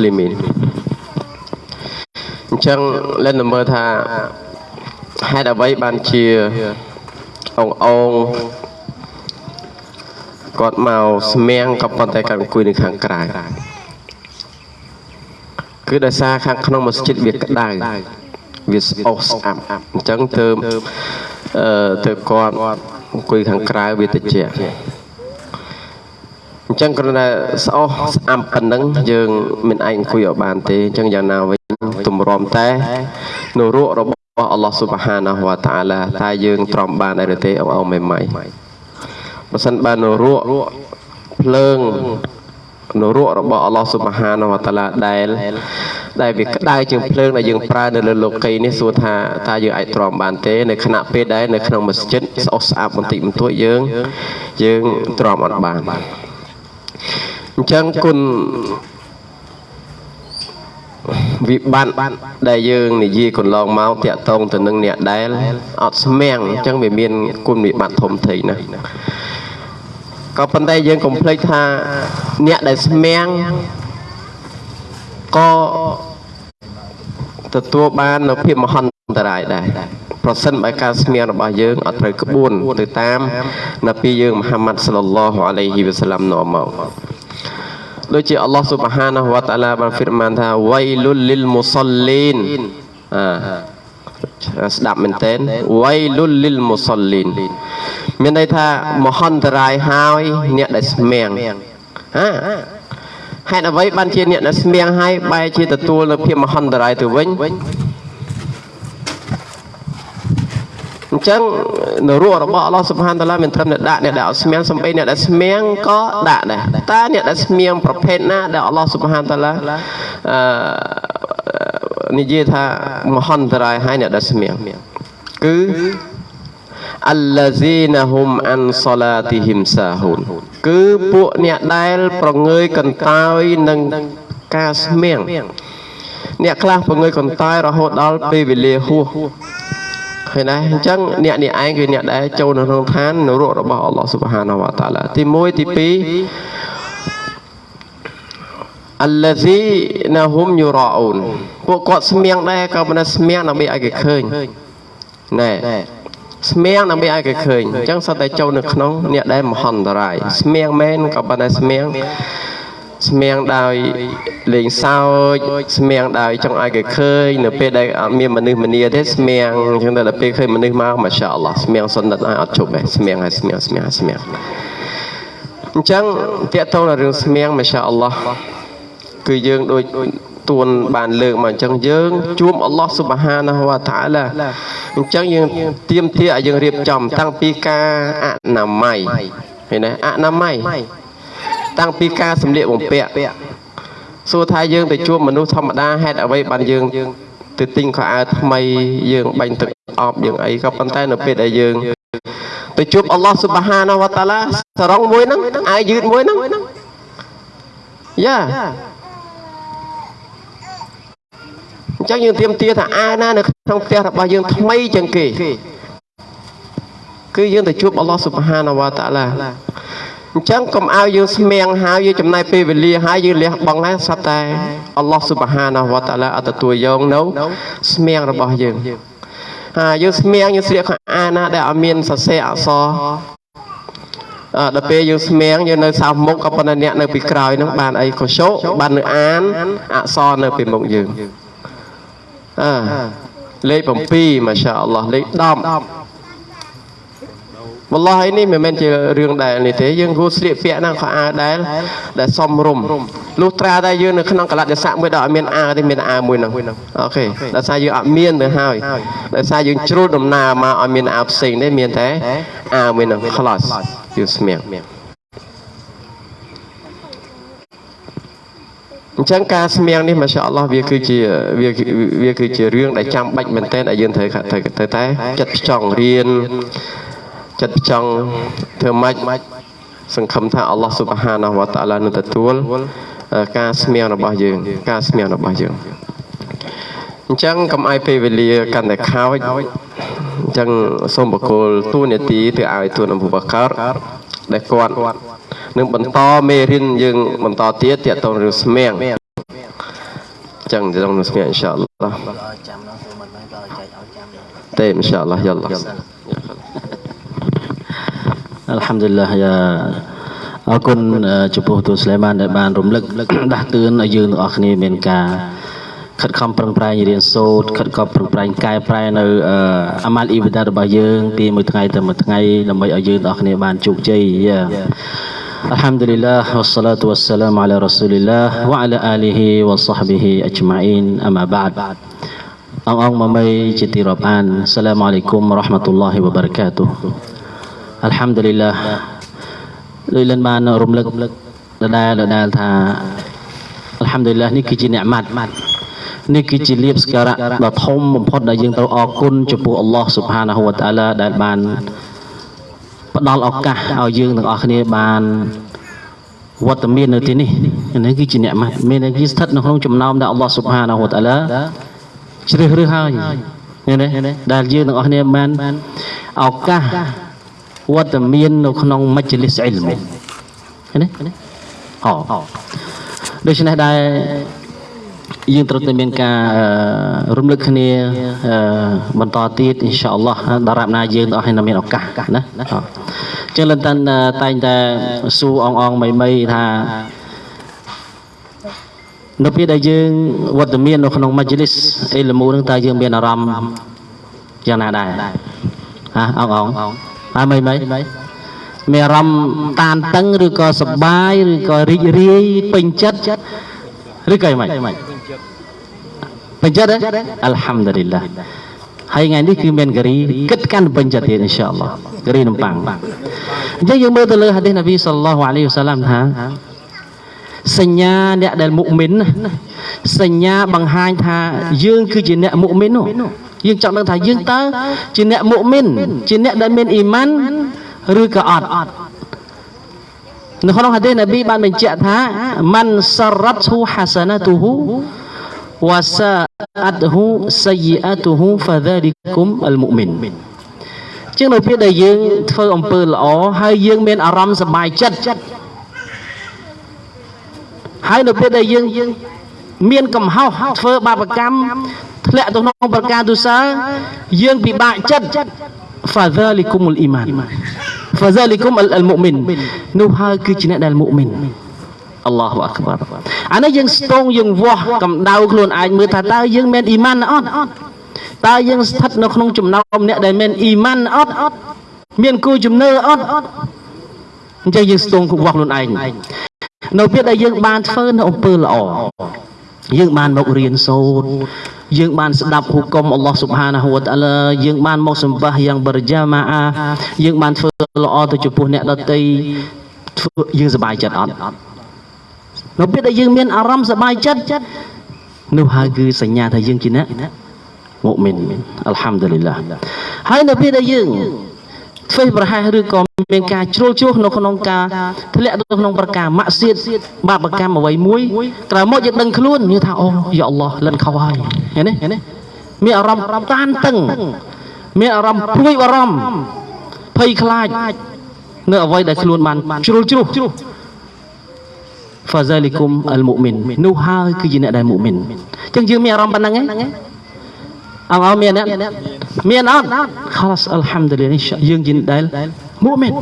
លីមីនអញ្ចឹងលែនមើលថាហេតុអ្វីបានជាអងអងគាត់មកស្មៀងក៏ប៉ុន្តែគាត់អង្គុយនៅខាងក្រៅគឺដោយសារខាងក្នុងមស្ជីតវាក្តៅវាស្អុះស្អាប់អញ្ចឹងទៅអឺទៅគាត់អង្គុយខាងក្រៅវាតិច អញ្ចឹងគ្រាន់តែស្អុះស្អាប់ប៉ុណ្ណឹងយើងមិនអាចអង្គុយឲ្យបានទេអញ្ចឹងយ៉ាងណាវិញទម្រាំតែនៅរក់របស់អល់ឡោះស៊ុបហានាហ៊ូវតាឡាតែយើងទ្រាំបានដែរទេអងអងមិនម៉ៃបើសិនបាននៅរក់ភ្លើងនរករបស់អល់ឡោះស៊ុបហានវតាឡាដែលដែលវាក្តៅជាងភ្លើងដែលយើងប្រើនៅលើលោកីនេះសួរថាតើយើងអាចទ្រាំបានទេនៅខណៈពេលដែលនៅក្នុងមស្ជិតស្អុះស្អាប់បន្តិចបន្តួចយើងយើងទ្រាំអត់បាន អញ្ចឹងគុណវិបត្តិដែលយើងនិយាយកន្លងមកតាក់ទងទៅនឹងអ្នកដែលអត់ស្មាំងអញ្ចឹងវាមានគុណវិបត្តិធំធេងណាស់ក៏ប៉ុន្តែយើងកុំភ្លេចថាអ្នកដែលស្មាំងក៏ទទួលបាននៅភាពមហន្តរាយដែរ ប្រសិនបើការស្មៀងរបស់យើងអត់ត្រូវក្បួនទៅតាមនប៊ីយើងមហាម៉ាត់សល្លឡោះអាឡៃហ៊ីវ៉ាសាឡាំនាំមកដូចជាអល់ឡោះស៊ុបហានាហ៊ូវតាឡាបានហ្វីរម៉ានថាវៃលុលលីលមូសលីនអាស្ដាប់មែនតើវៃលុលលីលមូសលីនមានន័យថាមហន្តរាយហើយអ្នកដែលស្មៀងហាហេតុអ្វីបានជាអ្នកដែលស្មៀងហើយបែរជាទទួលនៅភាពមហន្តរាយទៅវិញ អញ្ចឹងនៅរੂរបស់អល់ឡោះសុបហានតាឡាមានត្រឹមតែដាក់អ្នកដែលអត់ស្មៀងសំបីអ្នកដែលស្មៀងក៏ដាក់ដែរតើអ្នកដែលស្មៀងប្រភេទណាដែលអល់ឡោះសុបហានតាឡាអឺនិយាយថាមហន្តរាយហើយអ្នកដែលស្មៀងគឺអលឡាស៊ីណាហុំអានសឡាទីហ៊ីមសាហ៊ូនគឺពួកអ្នកដែលប្រងើយកន្តើយនឹងការស្មៀងអ្នកខ្លះប្រងើយកន្តើយរហូតដល់ពេលវេលាហួស ឃើញដែរអញ្ចឹងអ្នកនេះឯងគឺអ្នកដែលចូលនៅក្នុងឋាននរករបស់អល់ឡោះស៊ុបហានាវតាឡាទី1ទី2 الذين هم يراؤون ពួកគាត់ស្មៀងដែរក៏មិនស្មៀងដើម្បីឲ្យគេឃើញណែស្មៀងដើម្បីឲ្យគេឃើញអញ្ចឹងសត្វតែចូលនៅក្នុងអ្នកដែលមហន្តរាយស្មៀងមែនក៏ប៉ុន្តែស្មៀង ស្មៀងដោយលេងសើចស្មៀងដោយចង់ឲ្យគេឃើញនៅពេលដែលអត់មានមនុស្សម្នាទេស្មៀងអញ្ចឹងដល់ពេលឃើញមនុស្សមកម៉ាសាអល់ឡោះស្មៀងសុនដិតឲ្យអត់ជប់ទេស្មៀងហើយស្មៀងស្មៀងស្មៀងអញ្ចឹងតកតងរឿងស្មៀងម៉ាសាអល់ឡោះគឺយើងដូចទួនបានលើកមកអញ្ចឹងយើងជួមអល់ឡោះស៊ុបហានាហ៊ូវតាឡាអញ្ចឹងយើងទៀមទាឲ្យយើងរៀបចំតាំងពីការអនាម័យឃើញទេអនាម័យ តាំងពីការសម្លៀកបំពាក់សួរថាយើងទៅជួបមនុស្សធម្មតាហេតុអ្វីបានយើងទៅទិញខោអាវថ្មីយើងបាញ់ទឹកអប់យើងអីក៏ប៉ុន្តែនៅពេលដែលយើងទៅជួបអល់ឡោះស៊ុបហានាហ៊ូវតាឡាសរងមួយហ្នឹងអាយយឺតមួយហ្នឹងយ៉ាអញ្ចឹងយើងទៀមទាថាអាណានៅក្នុងផ្ទះរបស់យើងថ្មីជាងគេគឺយើងទៅជួបអល់ឡោះស៊ុបហានាវតាឡា អញ្ចឹងកុំឲ្យយើងស្មៀងហើយយើងចំណាយពេលវេលាហើយយើងលះបង់ហើយសត្វតែអល់ឡោះស៊ុបហានាវតាឡាអត់ទទួលយកនៅស្មៀងរបស់យើងហើយយើងស្មៀងយើងស្លៀកខោអាណាដែលអត់មានសរសេរអក្សរអឺដល់ពេលយើងស្មៀងយើងនៅសៅមុខក៏ប៉ុន្តែអ្នកនៅពីក្រោយនឹងបានអីកុសោបាននៅអានអក្សរនៅពីមុខយើងអើលេខ7ម៉ាសាអល់ឡោះលេខ10 វល់ឡោះឯនេះមិនមែនជារឿងដែលនេះទេយើងគួរស្លៀកពាក់ណាខោអាវដែលដែលសមរម្យលុះត្រាតែយើងនៅក្នុងកលៈទេសៈមួយដល់អត់មានអាវទេមានអាវមួយហ្នឹងអូខេដោយសារយើងអត់មានទៅហើយដោយសារយើងជ្រុលដំណើរមកឲ្យមានអាវផ្សេងទេមានតែអាវមួយហ្នឹង close យើងស្មៀងអញ្ចឹងការស្មៀងនេះម៉ាសាអល់ឡោះវាគឺជាវាវាគឺជារឿងដែលចាំបាច់មែនទែនដែលយើងត្រូវត្រូវតែចិត្តផ្ចង់រៀន ចិត្តផ្ចង់ធ្វើម៉េចសង្ឃឹមថាអល់ឡោះស៊ុបហានាវតាឡានឹងទទួលការស្មៀងរបស់យើង ការស្មៀងរបស់យើងអញ្ចឹងកុំឲ្យពេលវេលាកាន់តែខោចអញ្ចឹងសូមបកគោលទូនាទីទៅឲ្យទូនអប៊ូបកាដែលគាត់នឹងបន្តមេរៀនយើងបន្តទៀតទាក់ទងរឿងស្មៀងចឹងទៅក្នុងស្មារតីអ៊ីនសាអល់ឡោះឲ្យចាំដល់សួរមិនមែនក៏ឲ្យចែកឲ្យចាំដែរទេអ៊ីនសាអល់ឡោះយ៉ាល់ឡោះ អល់ហាំឌុលឡាយ៉ាអរគុណអឺចំពោះទូស្លេម៉ានដែលបានរំលឹកដាស់តឿនឲ្យយើងទាំងអស់គ្នាមានការខិតខំប្រឹងប្រែងរៀនសូត្រខិតខំប្រឹងប្រែងកែប្រែនៅអឺអាម៉ាល់អ៊ីបាដារបស់យើងពីមួយថ្ងៃទៅមួយថ្ងៃដើម្បីឲ្យយើងទាំងអស់គ្នាបានជោគជ័យយ៉ា الحمد لله والصلاة والسلام على رسول الله وعلى آله وصحبه أجمعين أما بعد អងអងមកមីជាទីរាប់អានសាឡាមអាឡៃគុំរ៉ាហ្មាតុលឡាហ៊ីវបារកាតុ អល់ហាំឌុលីឡាដោយលិនបានរំលឹកដដែលដដែលថាអល់ហាំឌុលីឡានេះគឺជាអ្នកម៉ាត់នេះគឺជាលៀបសក្ការៈដ៏ធំបំផុតដែលយើងត្រូវអរគុណចំពោះអល់ឡោះស៊ុបហានាហ៊ូវតាឡាដែលបានផ្ដល់ឱកាសឲ្យយើងទាំងអស់គ្នាបានវត្តមាននៅទីនេះនេះគឺជាអ្នកម៉ាត់មានន័យគឺស្ថិតនៅក្នុងចំណោមដែលអល់ឡោះស៊ុបហានាហ៊ូវតាឡាជ្រើសរើសហើយឃើញទេដែលយើងទាំងអស់គ្នាបានឱកាស វត្តមាននៅក្នុងមជ្ឈលិសអ៊ីលមឃើញទេអដូច្នេះដែរយើងត្រូវតែមានការអឺរំលឹកគ្នាអឺបន្តទៀតអ៊ីនសាអល់ឡោះដល់រាប់ណាយើងទាំងអស់គ្នាមានឱកាសណាអញ្ចឹងលន្តិនតែងតែសួរអងអងមីមីថានៅពេលដែលយើងវត្តមាននៅក្នុងមជ្ឈលិសអ៊ីលមូនឹងតើយើងមានអារម្មណ៍យ៉ាងណាដែរហាអងអង ហើយមីមីមានអារម្មណ៍តានតឹងឬក៏សប្បាយឬក៏រីករាយពេញចិត្តឬក៏យ៉ាងម៉េចពេញចិត្តទេអល់ហាំឌុលីឡាហើយថ្ងៃនេះគឺមានការីគិតកាន់ពេញចិត្តទៀតអ៊ីនសាអល់ឡោះការីនំប៉័ងអញ្ចឹងយើងមើលទៅលើហាឌីសនប៊ីសល្លឡោះអាឡៃហ៊ីវសឡាមថាសញ្ញាអ្នកដែលមុមីនណាសញ្ញាបង្ហាញថាយើងគឺជាអ្នកមុមីននោះ យើងចង់ដឹងថាយើងតើជាអ្នកមុមិនជាអ្នកដែលមានអ៊ីម៉ានឬក៏អត់នៅក្នុងហាឌីសនប៊ីបានបញ្ជាក់ថាម៉ាន់សរ៉ាត់ហ៊ូហាសាណាទូហ៊ូវ៉ាសាអាត់ហ៊ូសាយីអាទូហ៊ូហ្វាដាលីគុំអលមុមិនជាងនៅពេលដែលយើងធ្វើអំពើល្អហើយយើងមានអារម្មណ៍សប្បាយចិត្តហើយនៅពេលដែលយើងមានកំហុសធ្វើបាបកម្ម ធ្លាក់ទៅក្នុងប្រការទុសាយើងពិបាកចិត្ត fadhalikum al iman fadhalikum al mu'min នោះហើយគឺជាអ្នកដែលមុមិនអល់ឡោះអាក្បារអានេះយើងស្ទងយើងវាស់កម្ដៅខ្លួនឯងមើលថាតើយើងមានអ៊ីម៉ានអត់តើយើងស្ថិតនៅក្នុងចំណោមអ្នកដែលមានអ៊ីម៉ានអត់មានគូជំនឿអត់អញ្ចឹងយើងស្ទងវាស់ខ្លួនឯងនៅពេលដែលយើងបានធ្វើនៅអំពើល្អយើងបានមករៀនសូត្រ យើងបានស្ដាប់ហុគមអល់ឡោះស៊ុបហានាហ៊ូវតាឡាយើងបានមកសម្បាសយ៉ាងបរិយាម៉ាអាយើងបានធ្វើល្អទៅចំពោះអ្នកដទៃធ្វើយើងសប្បាយចិត្តអត់នៅពេលដែលយើងមានអារម្មណ៍សប្បាយចិត្តនោះហើយគឺសញ្ញាថាយើងជាអ្នកមុមីនអល់ហាំឌុលីឡាហើយនៅពេលដែលយើង ធ្វើប្រហែសឬក៏មានការជ្រុលជ្រោះនៅក្នុងការធ្លាក់ទៅក្នុងប្រការម៉ាក់សៀតបាបកម្មអ្វីមួយក្រោយមកយើងដឹងខ្លួននិយាយថាអូយ៉ាអល់ឡោះលិនខុសហើយឃើញទេមានអារម្មណ៍តានតឹងមានអារម្មណ៍ព្រួយបារម្ភភ័យខ្លាចនៅអ្វីដែលខ្លួនបានជ្រុលជ្រោះ فذلكم المؤمن នោះហើយគឺជាអ្នកដែលមុមីនអញ្ចឹងយើងមានអារម្មណ៍ប៉ុណ្ណឹងឯង អងអមានអ្នកមានអត់ខលសអល់ហាំឌុលីឡាយើងជាដែលមុមីន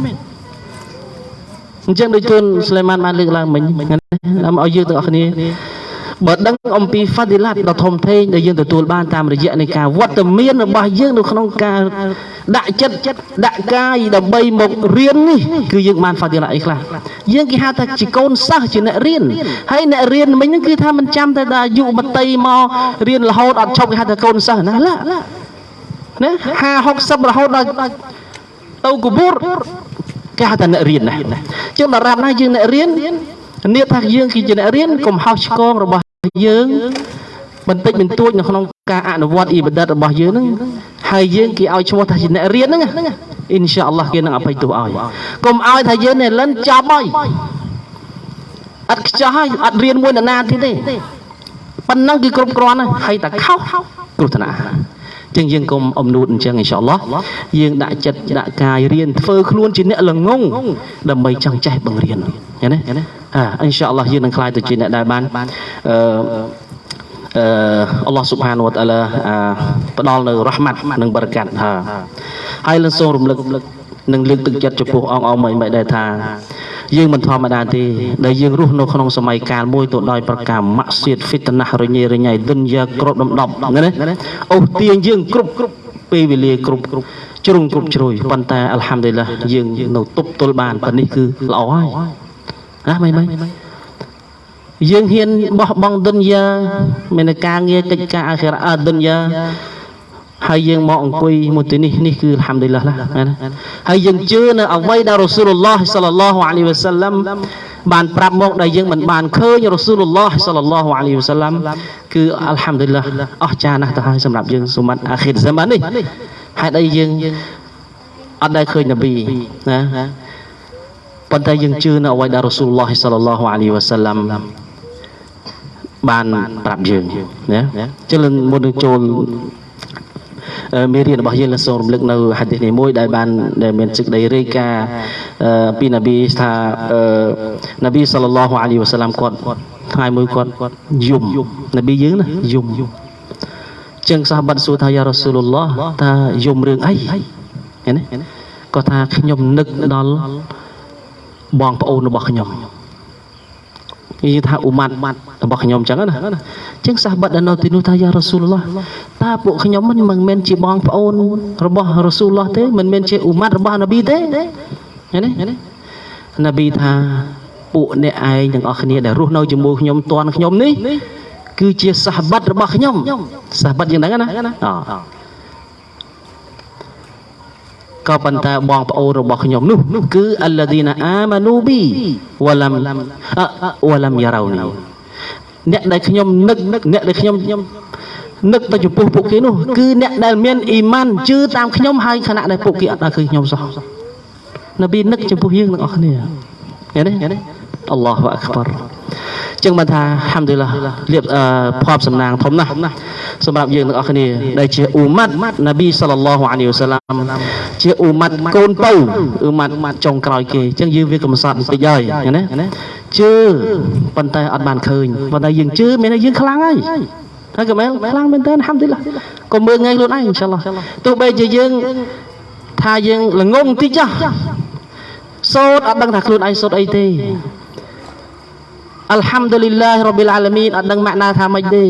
អញ្ចឹងដូចទូនស្លេម៉ានបានលើកឡើងមិញដើម្បីឲ្យយើងទាំងអស់គ្នា បើដឹងអំពី fadilat ដ៏ធំធេងដែលយើងទទួលបានតាមរយៈនៃការវត្តមានរបស់យើងនៅក្នុងការដាក់ចិត្តដាក់កាយដើម្បីមករៀននេះគឺយើងបាន fadilat អីខ្លះយើងគេហៅថាជាកូនសិស្សជាអ្នករៀនហើយអ្នករៀនមិញហ្នឹងគឺថាមិនចាំតែដល់យុវតីមករៀនរហូតអត់ឈប់គេហៅថាកូនសិស្សណាឡាណា50 60រហូតដល់ទៅកបួរគេហៅថាអ្នករៀនណាចឹងដល់រាប់ណាយើងអ្នករៀននេះថាយើងគឺជាអ្នករៀនកុំហោះឆ្គងរបស់ យើងបន្តិចបន្តួចនៅក្នុងការអនុវត្តអ៊ីបាដិតរបស់យើងហ្នឹងហើយយើងគេឲ្យឈ្មោះថាជាអ្នករៀនហ្នឹងអ៊ីនសាអល់ឡោះគេនឹងអភ័យទោសឲ្យកុំឲ្យថាយើងនេះលិនចប់ហើយអត់ខ្ចោះហើយអត់រៀនមួយនរណាទៀតទេប៉ុណ្ណឹងគឺគ្រប់គ្រាន់ហើយតែខុសគ្រោះថ្នាក់ ចឹងយើងកុំអំនួតអញ្ចឹងអ៊ីនសាអល់ឡោះយើងដាក់ចិត្តដាក់កាយរៀនធ្វើខ្លួនជាអ្នកល្ងងដើម្បីចង់ចេះបង្រៀនឃើញទេអ៊ីនសាអល់ឡោះយើងនឹងខ្លាយទៅជាអ្នកដែលបានអឺអឺអល់ឡោះស៊ុបហានវតាឡាផ្ដល់នៅរ៉ហ្មាត់និងបរកាត់ហាហើយលើសូមរំលឹក និងលើកទឹកចិត្តចំពោះអង្គអមិនមិនដែរថាយើងមិនធម្មតាទេដែលយើងរស់នៅក្នុងសម័យកាលមួយទៅដោយប្រការម៉ាក់សៀតហ្វីតណាស់រញ៉េរញ៉ៃឌុនយ៉ាក្របដំដប់ណាអូសទាញយើងគ្រប់គ្រប់ពេលវេលាគ្រប់គ្រប់ជ្រុងគ្រប់ជ្រោយប៉ុន្តែអល់ហាំឌុលឡាយើងនៅទប់ទល់បានប៉ុណ្នេះគឺល្អហើយណាមិនមិនយើងហ៊ានបោះបង់ឌុនយ៉ាមានតែការងារកិច្ចការអាខិរ៉ាឌុនយ៉ា ហើយយើងមកអង្គុយមួយទីនេះនេះគឺអល់ហាំឌុលឡាណាហើយយើងជឿនៅអ្វីដែលរ៉ូស៊ូលឡោះសល្លឡោះអាឡៃវ៉ាសាឡាំបានប្រាប់មកដែលយើងមិនបានឃើញរ៉ូស៊ូលឡោះសល្លឡោះអាឡៃវ៉ាសាឡាំគឺអល់ហាំឌុលឡាអស្ចារ្យណាស់ទៅហើយសម្រាប់យើងសុមាត់អាខិរហ្សាម៉ាននេះហេតុអីយើងអត់ដែលឃើញនប៊ីណាប៉ុន្តែយើងជឿនៅអ្វីដែលរ៉ូស៊ូលឡោះសល្លឡោះអាឡៃវ៉ាសាឡាំបានប្រាប់យើងណាចឹងមុននឹងចូល មេរៀនរបស់យើងលើសូមរំលឹកនៅហាឌីសនេះមួយដែលបានដែលមានសេចក្តីរាយការណ៍ពីនប៊ីថានប៊ីសល្លឡោះអាឡៃវ៉ាសាឡាំគាត់ថ្ងៃមួយគាត់យំនប៊ីយើងណាយំចឹងសាហាបាត់សួរថាយ៉ារ៉ាស៊ូលឡោះថាយំរឿងអីឃើញទេគាត់ថាខ្ញុំនឹកដល់បងប្អូនរបស់ខ្ញុំនិយាយថាអ៊ូម៉ាត់ របស់ខ្ញុំចឹងណាចឹងសាសបាត់ដែលនៅទីនោះថាយ៉ារ៉ាស៊ូលឡោះតើពួកខ្ញុំមិនមែនជាបងប្អូនរបស់រ៉ាស៊ូលឡោះទេមិនមែនជាអ៊ូម៉ាត់របស់នប៊ីទេឃើញទេនប៊ីថាពួកអ្នកឯងទាំងអស់គ្នាដែលរស់នៅជាមួយខ្ញុំតន់ខ្ញុំនេះគឺជាសាសបាត់របស់ខ្ញុំសាសបាត់យ៉ាងហ្នឹងណាអូក៏ប៉ុន្តែបងប្អូនរបស់ខ្ញុំនោះគឺអលឡាឌីណាអាម៉ានូប៊ីវ៉ាឡាំវ៉ាឡាំយ៉ារ៉ោនី អ្នកដែលខ្ញុំនឹកអ្នកដែលខ្ញុំនឹកទៅចំពោះពួកគេនោះគឺអ្នកដែលមានអ៊ីម៉ានជឿតាមខ្ញុំហើយខណៈដែលពួកគេអត់ដល់ឃើញខ្ញុំសោះនប៊ីនឹកចំពោះយើងទាំងអស់គ្នាឃើញទេអល់ឡោះអាក់បារ ចឹងបានថាហាំឌុលឡាលៀបភ័ព្វសំណាងធំណាស់សម្រាប់យើងទាំងអស់គ្នាដែលជាអ៊ូម៉ាត់នប៊ីសល្លឡោះអាឡៃវសាឡាមជាអ៊ូម៉ាត់កូនពៅអ៊ូម៉ាត់ចុងក្រោយគេចឹងយើងវាកំសត់បន្តិចហើយណាជឿប៉ុន្តែអត់បានឃើញប៉ុន្តែយើងជឿមានតែយើងខ្លាំងហើយហើយក៏មែនខ្លាំងមែនតើហាំឌុលឡាក៏មើលថ្ងៃខ្លួនឯងអ៊ីនសាអល់ឡោះទោះបីជាយើងថាយើងល្ងងតិចចុះសូត្រអត់ដឹងថាខ្លួនឯងសូត្រអីទេ អัลហាំឌុលីឡាហ៍រ៉ប៊ីលអាឡាមីនអត់ដឹងម៉ាក់ណាថាម៉េចទេ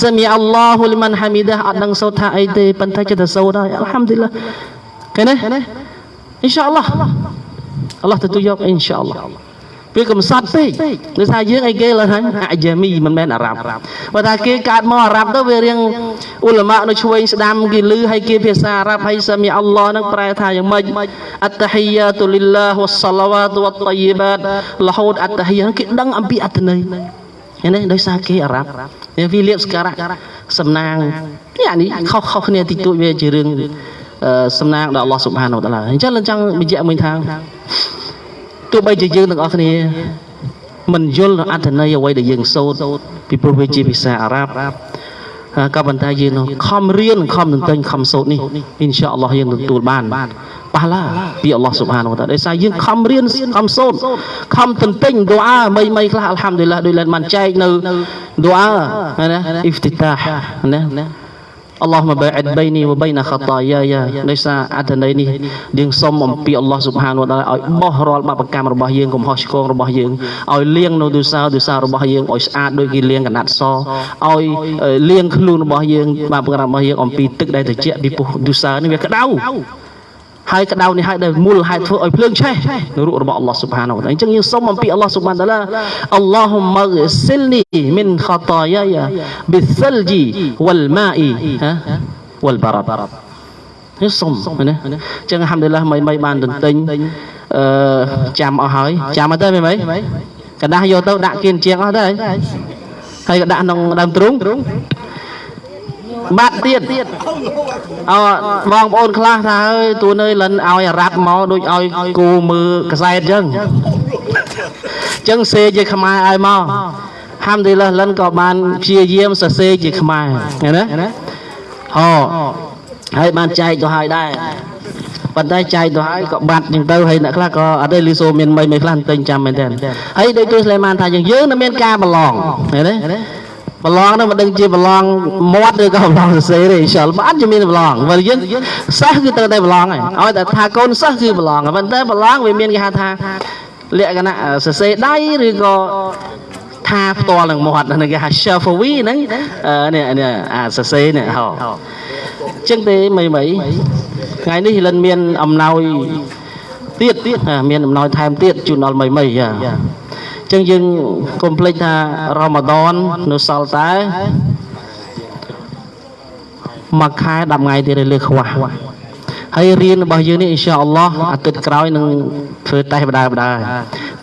សាមីអល់ឡោះលីម៉ាន់ហាមីដាអត់ដឹងសូត្រថាអីទេប៉ុន្តែចិត្តទៅសូត្រហើយអัลហាំឌុលីឡាឃើញទេអ៊ីនសាអល់ឡោះអល់ឡោះទទួលយកអ៊ីនសាអល់ឡោះ វាកំសត់ពេកដោយសារយើងអីគេឡើយហ្នឹងអាយ៉ាមីមិនមែនអារ៉ាប់បើថាគេកើតមកអារ៉ាប់ទៅវារៀងអ៊ុលម៉ានៅឆ្វេងស្ដាំគេឮហើយគេភាសាអារ៉ាប់ហើយសាមីអល់ឡោះហ្នឹងប្រែថាយ៉ាងម៉េចអត្តហ៊ីយ៉ាតុលីឡាវ៉ាសឡាវ៉ាតវ៉ាតយីបាតរហូតអត្តហ៊ីយ៉ាគេដឹងអំពីអត្តន័យឃើញទេដោយសារគេអារ៉ាប់វាលៀបស្ការៈសំណាងនេះអានេះខុសខុសគ្នាតិចតួចវាជារឿងសំណាងដល់អល់ឡោះស៊ុបហានវតាឡាអញ្ចឹងយើងចង់បញ្ជាក់មួយថា ទោះបីជាយើងទាំងអស់គ្នាមិនយល់អត្ថន័យអ្វីដែលយើងសូត្រពីព្រោះវាជាភាសាអារ៉ាប់ក៏ប៉ុន្តែយើងនឹងខំរៀនខំទន្ទិញខំសូត្រនេះអ៊ីនសាអល់ឡោះយើងទទួលបានប៉ះឡាពីអល់ឡោះស៊ុបហានវតាដោយសារយើងខំរៀនខំសូត្រខំទន្ទិញដូអាមីមីខ្លះអល់ហាំឌុលឡាដោយលែនបានចែកនៅដូអាណាអ៊ីហ្វទីតាណា អល់ឡោះមកបែអិតបៃនីវបៃណាខតាយាយាដោយសារអត្ថន័យនេះយើងសូមអំពីអល់ឡោះស៊ុបហានវតាឲ្យបោះរាល់បាបកម្មរបស់យើងកំហុសឆ្គងរបស់យើងឲ្យលាងនៅទោសាទោសារបស់យើងឲ្យស្អាតដូចគេលាងកណាត់សឲ្យលាងខ្លួនរបស់យើងបាបកម្មរបស់យើងអំពីទឹកដែលត្រជាក់ពីពុះទោសានេះវាក្តៅ ហើយក្តៅនេះហើយដែលមូលហេតុធ្វើឲ្យភ្លើងឆេះនៅរូបរបស់អល់ឡោះស៊ុបហានវតាអញ្ចឹងយើងសូមអំពីអល់ឡោះស៊ុបហានតាឡាអល់ឡោះម៉ាសិលនីមីនខតាយាយាប៊ីសិលជីវលម៉ាអ៊ីហាវលបារ៉ានេះសុំណាអញ្ចឹងអាហាំឌុលឡាមិនមិនបានទន្ទិញអឺចាំអស់ហើយចាំអត់ទៅមែនមិនកដាស់យកទៅដាក់គៀនជាងអស់ទៅហើយក៏ដាក់ក្នុងដើមទ្រូង បាត់ទៀតអើបងប្អូនខ្លះថាអើយទួនអើយលិនឲ្យរ៉ាប់មកដូចឲ្យគូមើលកសែតអញ្ចឹងអញ្ចឹងសេជាខ្មែរឲ្យមកហាំឌីឡាលិនក៏បានព្យាយាមសរសេរជាខ្មែរឃើញណាហោហើយបានចែកទៅឲ្យដែរប៉ុន្តែចែកទៅហើយក៏បាត់ចឹងទៅហើយអ្នកខ្លះក៏អត់ទេលីសូមានមិនមិនខ្លះទិញចាំមែនទេហើយដូចទូស្លេម៉ានថាយើងយើងនៅមានការប្រឡងឃើញទេ ប្រឡងហ្នឹងមិនដឹងជាប្រឡងមាត់ឬក៏ប្រឡងសរសេរទេអ៊ីនសាអល់ឡោះអត់ជាមានប្រឡងបើយើងសិស្សគឺត្រូវតែប្រឡងហើយឲ្យតែថាកូនសិស្សគឺប្រឡងប៉ុន្តែប្រឡងវាមានគេហៅថាលក្ខណៈសរសេរដៃឬក៏ថាផ្ទាល់នឹងមាត់ហ្នឹងគេហៅ shafawi ហ្នឹងអឺនេះនេះអាសរសេរនេះហោអញ្ចឹងទេមីមីថ្ងៃនេះលិនមានអំណោយទៀតទៀតមានអំណោយថែមទៀតជូនដល់មីមីយ៉ាអញ្ចឹងយើងកុំភ្លេចថារ៉ាម៉ាដននៅសល់តែមួយខែ10ថ្ងៃទៀតលើខ្វះហើយរៀនរបស់យើងនេះអ៊ីនសាអល់ឡោះអាទិត្យក្រោយនឹងធ្វើតេស្តបដាបដា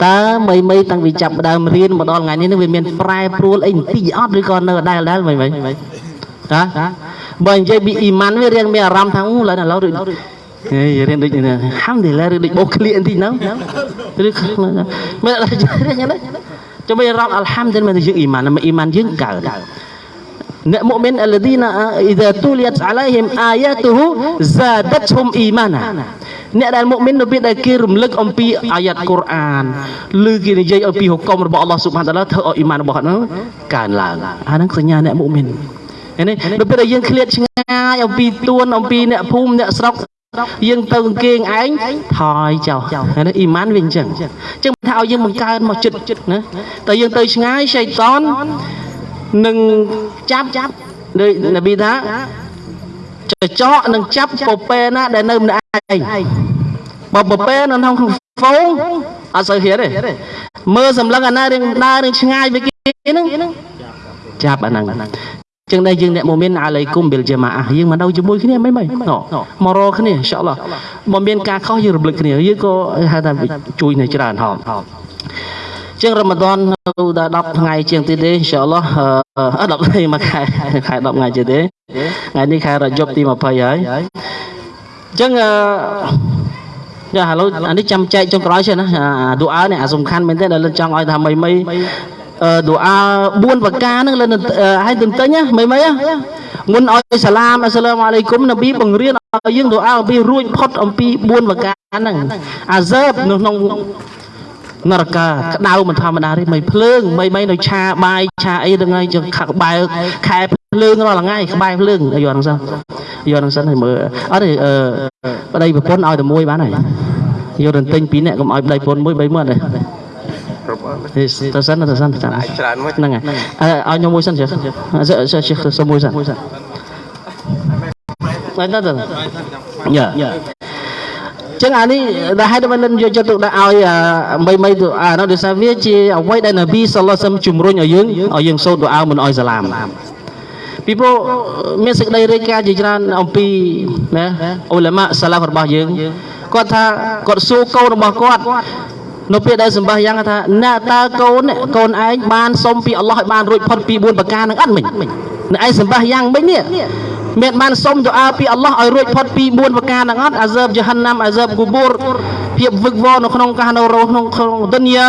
តើមីមីតាំងពីចាប់ដើមរៀនមកដល់ថ្ងៃនេះនឹងវាមានប្រែប្រួលអីបន្តិចអត់ឬក៏នៅដែលដែលមីមីហ៎បើនិយាយពីអ៊ីម៉ាន់វារៀងមានអារម្មណ៍ថាអូឡើយឥឡូវដូច ហេរៀនដូចនេះហាំឌីឡាឬដូចបោកឃ្លៀបន្តិចហ្នឹងឬមិនអត់រៀនហ្នឹងចាំមិនអារម្មណ៍អល់ហាំឌីលមែនយើងអ៊ីម៉ានអ៊ីម៉ានយើងកើតអ្នកមុមីនអលឌីណាអ៊ីហ្សាទូលីតអាឡៃហ៊ីមអាយ៉ាទូហ៊ូហ្សាដតហ៊ុមអ៊ីម៉ាណាអ្នកដែលមុមីននៅពេលដែលគេរំលឹកអំពីអាយ៉ាតកូរ៉ានឬគេនិយាយអំពីហុកមរបស់អល់ឡោះស៊ុបហានតាឡាធ្វើឲ្យអ៊ីម៉ានរបស់គាត់ហ្នឹងកើនឡើងអាហ្នឹងសញ្ញាអ្នកមុមីននេះដល់ពេលដែលយើងឃ្លាតឆ្ងាយអំពីទួនអំពីអ្នកភូមិអ្នកស្រុក យើងទៅអង្គេងឯងថយចោលណាអ៊ីម៉ានវាអញ្ចឹងអញ្ចឹងថាឲ្យយើងបង្កើនមកចិត្តណាតែយើងទៅឆ្ងាយសៃតននឹងចាប់ចាប់ដោយនប៊ីថាចចកនឹងចាប់ពពែណាដែលនៅម្នាក់ឯងបើពពែនៅក្នុងហ្វូងអត់សូវហ៊ានទេមើលសម្លឹងអាណារៀងដើររៀងឆ្ងាយពីគេហ្នឹងចាប់អាហ្នឹង ចឹងដែរយើងអ្នកមុំមានអាឡៃគុំបិលជាម៉ាអះយើងមកនៅជាមួយគ្នាមិនមិនមករកគ្នាអ៊ីនសាអល់ឡោះបើមានការខុសយើងរំលឹកគ្នាយើងក៏ហៅថាជួយនៅច្រើនហោចឹងរ៉ាម៉ាដននៅដល់10ថ្ងៃជាងទៀតទេអ៊ីនសាអល់ឡោះអឺ10ថ្ងៃមួយខែខែ10ថ្ងៃជាងទេថ្ងៃនេះខែរយប់ទី20ហើយចឹងអឺយ៉ាឥឡូវអានេះចាំចែកចុងក្រោយ છે ណាអាឌូអើនេះអាសំខាន់មែនទេដែលចង់ឲ្យថាមីមី ឌូអា4ប្រការហ្នឹងលើឲ្យទន្ទិញមិនមិនមុនឲ្យសាឡាមអស្សឡាមអាឡៃគុំនប៊ីបង្រៀនឲ្យយើងឌូអាអំពីរួចផុតអំពី4ប្រការហ្នឹងអាហ្សើបនៅក្នុងនរកាក្តៅមិនធម្មតាទេមិនភ្លើងមិនមិននៅឆាបាយឆាអីហ្នឹងហើយយើងខាក់ក្បែរខែភ្លើងរាល់ថ្ងៃក្បែរភ្លើងយកហ្នឹងសិនយកហ្នឹងសិនឲ្យមើលអត់ទេអឺប្តីប្រពន្ធឲ្យតែមួយបានហើយយករន្ទិញពីរនាក់កុំឲ្យប្តីប្រពន្ធមួយបីមើលទេ ទៅសិនទៅសិនចាំច្រើនមួយហ្នឹងហើយឲ្យខ្ញុំមួយសិនជិះជិះជិះសុំមួយសិនបានទៅយ៉ាចឹងអានេះដែលហេតុមិនលិនយកចិត្តទុកដាក់ឲ្យមីមីទៅអានោះដោយសារវាជាអ្វីដែលនប៊ីសល្លោះសឹមជំរុញឲ្យយើងឲ្យយើងសូត្រទូអាមិនឲ្យសាឡាមពីព្រោះមានសេចក្តីរាយការណ៍ជាច្រើនអំពីណាអ៊ុលាម៉ាសាឡាហ្វរបស់យើងគាត់ថាគាត់សួរកូនរបស់គាត់ នៅពេលដែលសម្បះយ៉ាងថាណាតើកូនកូនឯងបានសុំពីអល់ឡោះឲ្យបានរួចផុតពី4ប្រការនឹងអត់មិញនៅឯសម្បះយ៉ាងមិញនេះមានបានសុំទូអាពីអល់ឡោះឲ្យរួចផុតពី4ប្រការនឹងអត់អាហ្សើបជាហាន់ណាំអាហ្សើបគូបូរភាពវឹកវរនៅក្នុងកាសនៅរស់ក្នុងក្នុងឌុនយ៉ា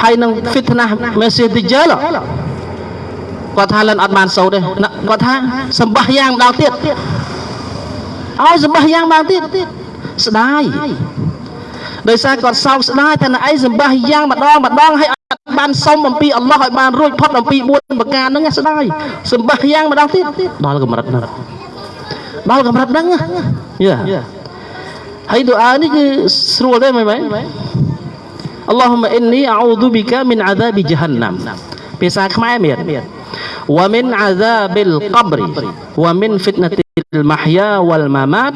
ហើយនឹងហ្វីតណាមេស៊ីឌីជលគាត់ថាលិនអត់បានសូត្រទេគាត់ថាសម្បះយ៉ាងម្ដងទៀតឲ្យសម្បះយ៉ាងម្ដងទៀតស្ដាយ ដោយសារគាត់សោកស្ដាយថាណឯងសម្បាសយ៉ាងម្ដងម្ដងហើយអត់បានសុំអំពីអល់ឡោះឲ្យបានរួចផុតអំពី4ប្រការហ្នឹងស្ដាយសម្បាសយ៉ាងម្ដងទៀតដល់កម្រិតហ្នឹងដល់កម្រិតហ្នឹងយេហើយទូអានេះគឺស្រួលទេមែនមែន Allahumma inni a'udhu bika min 'adhabi jahannam ភាសាខ្មែរមាន wa min 'adhabil qabri wa min fitnatil mahya wal mamat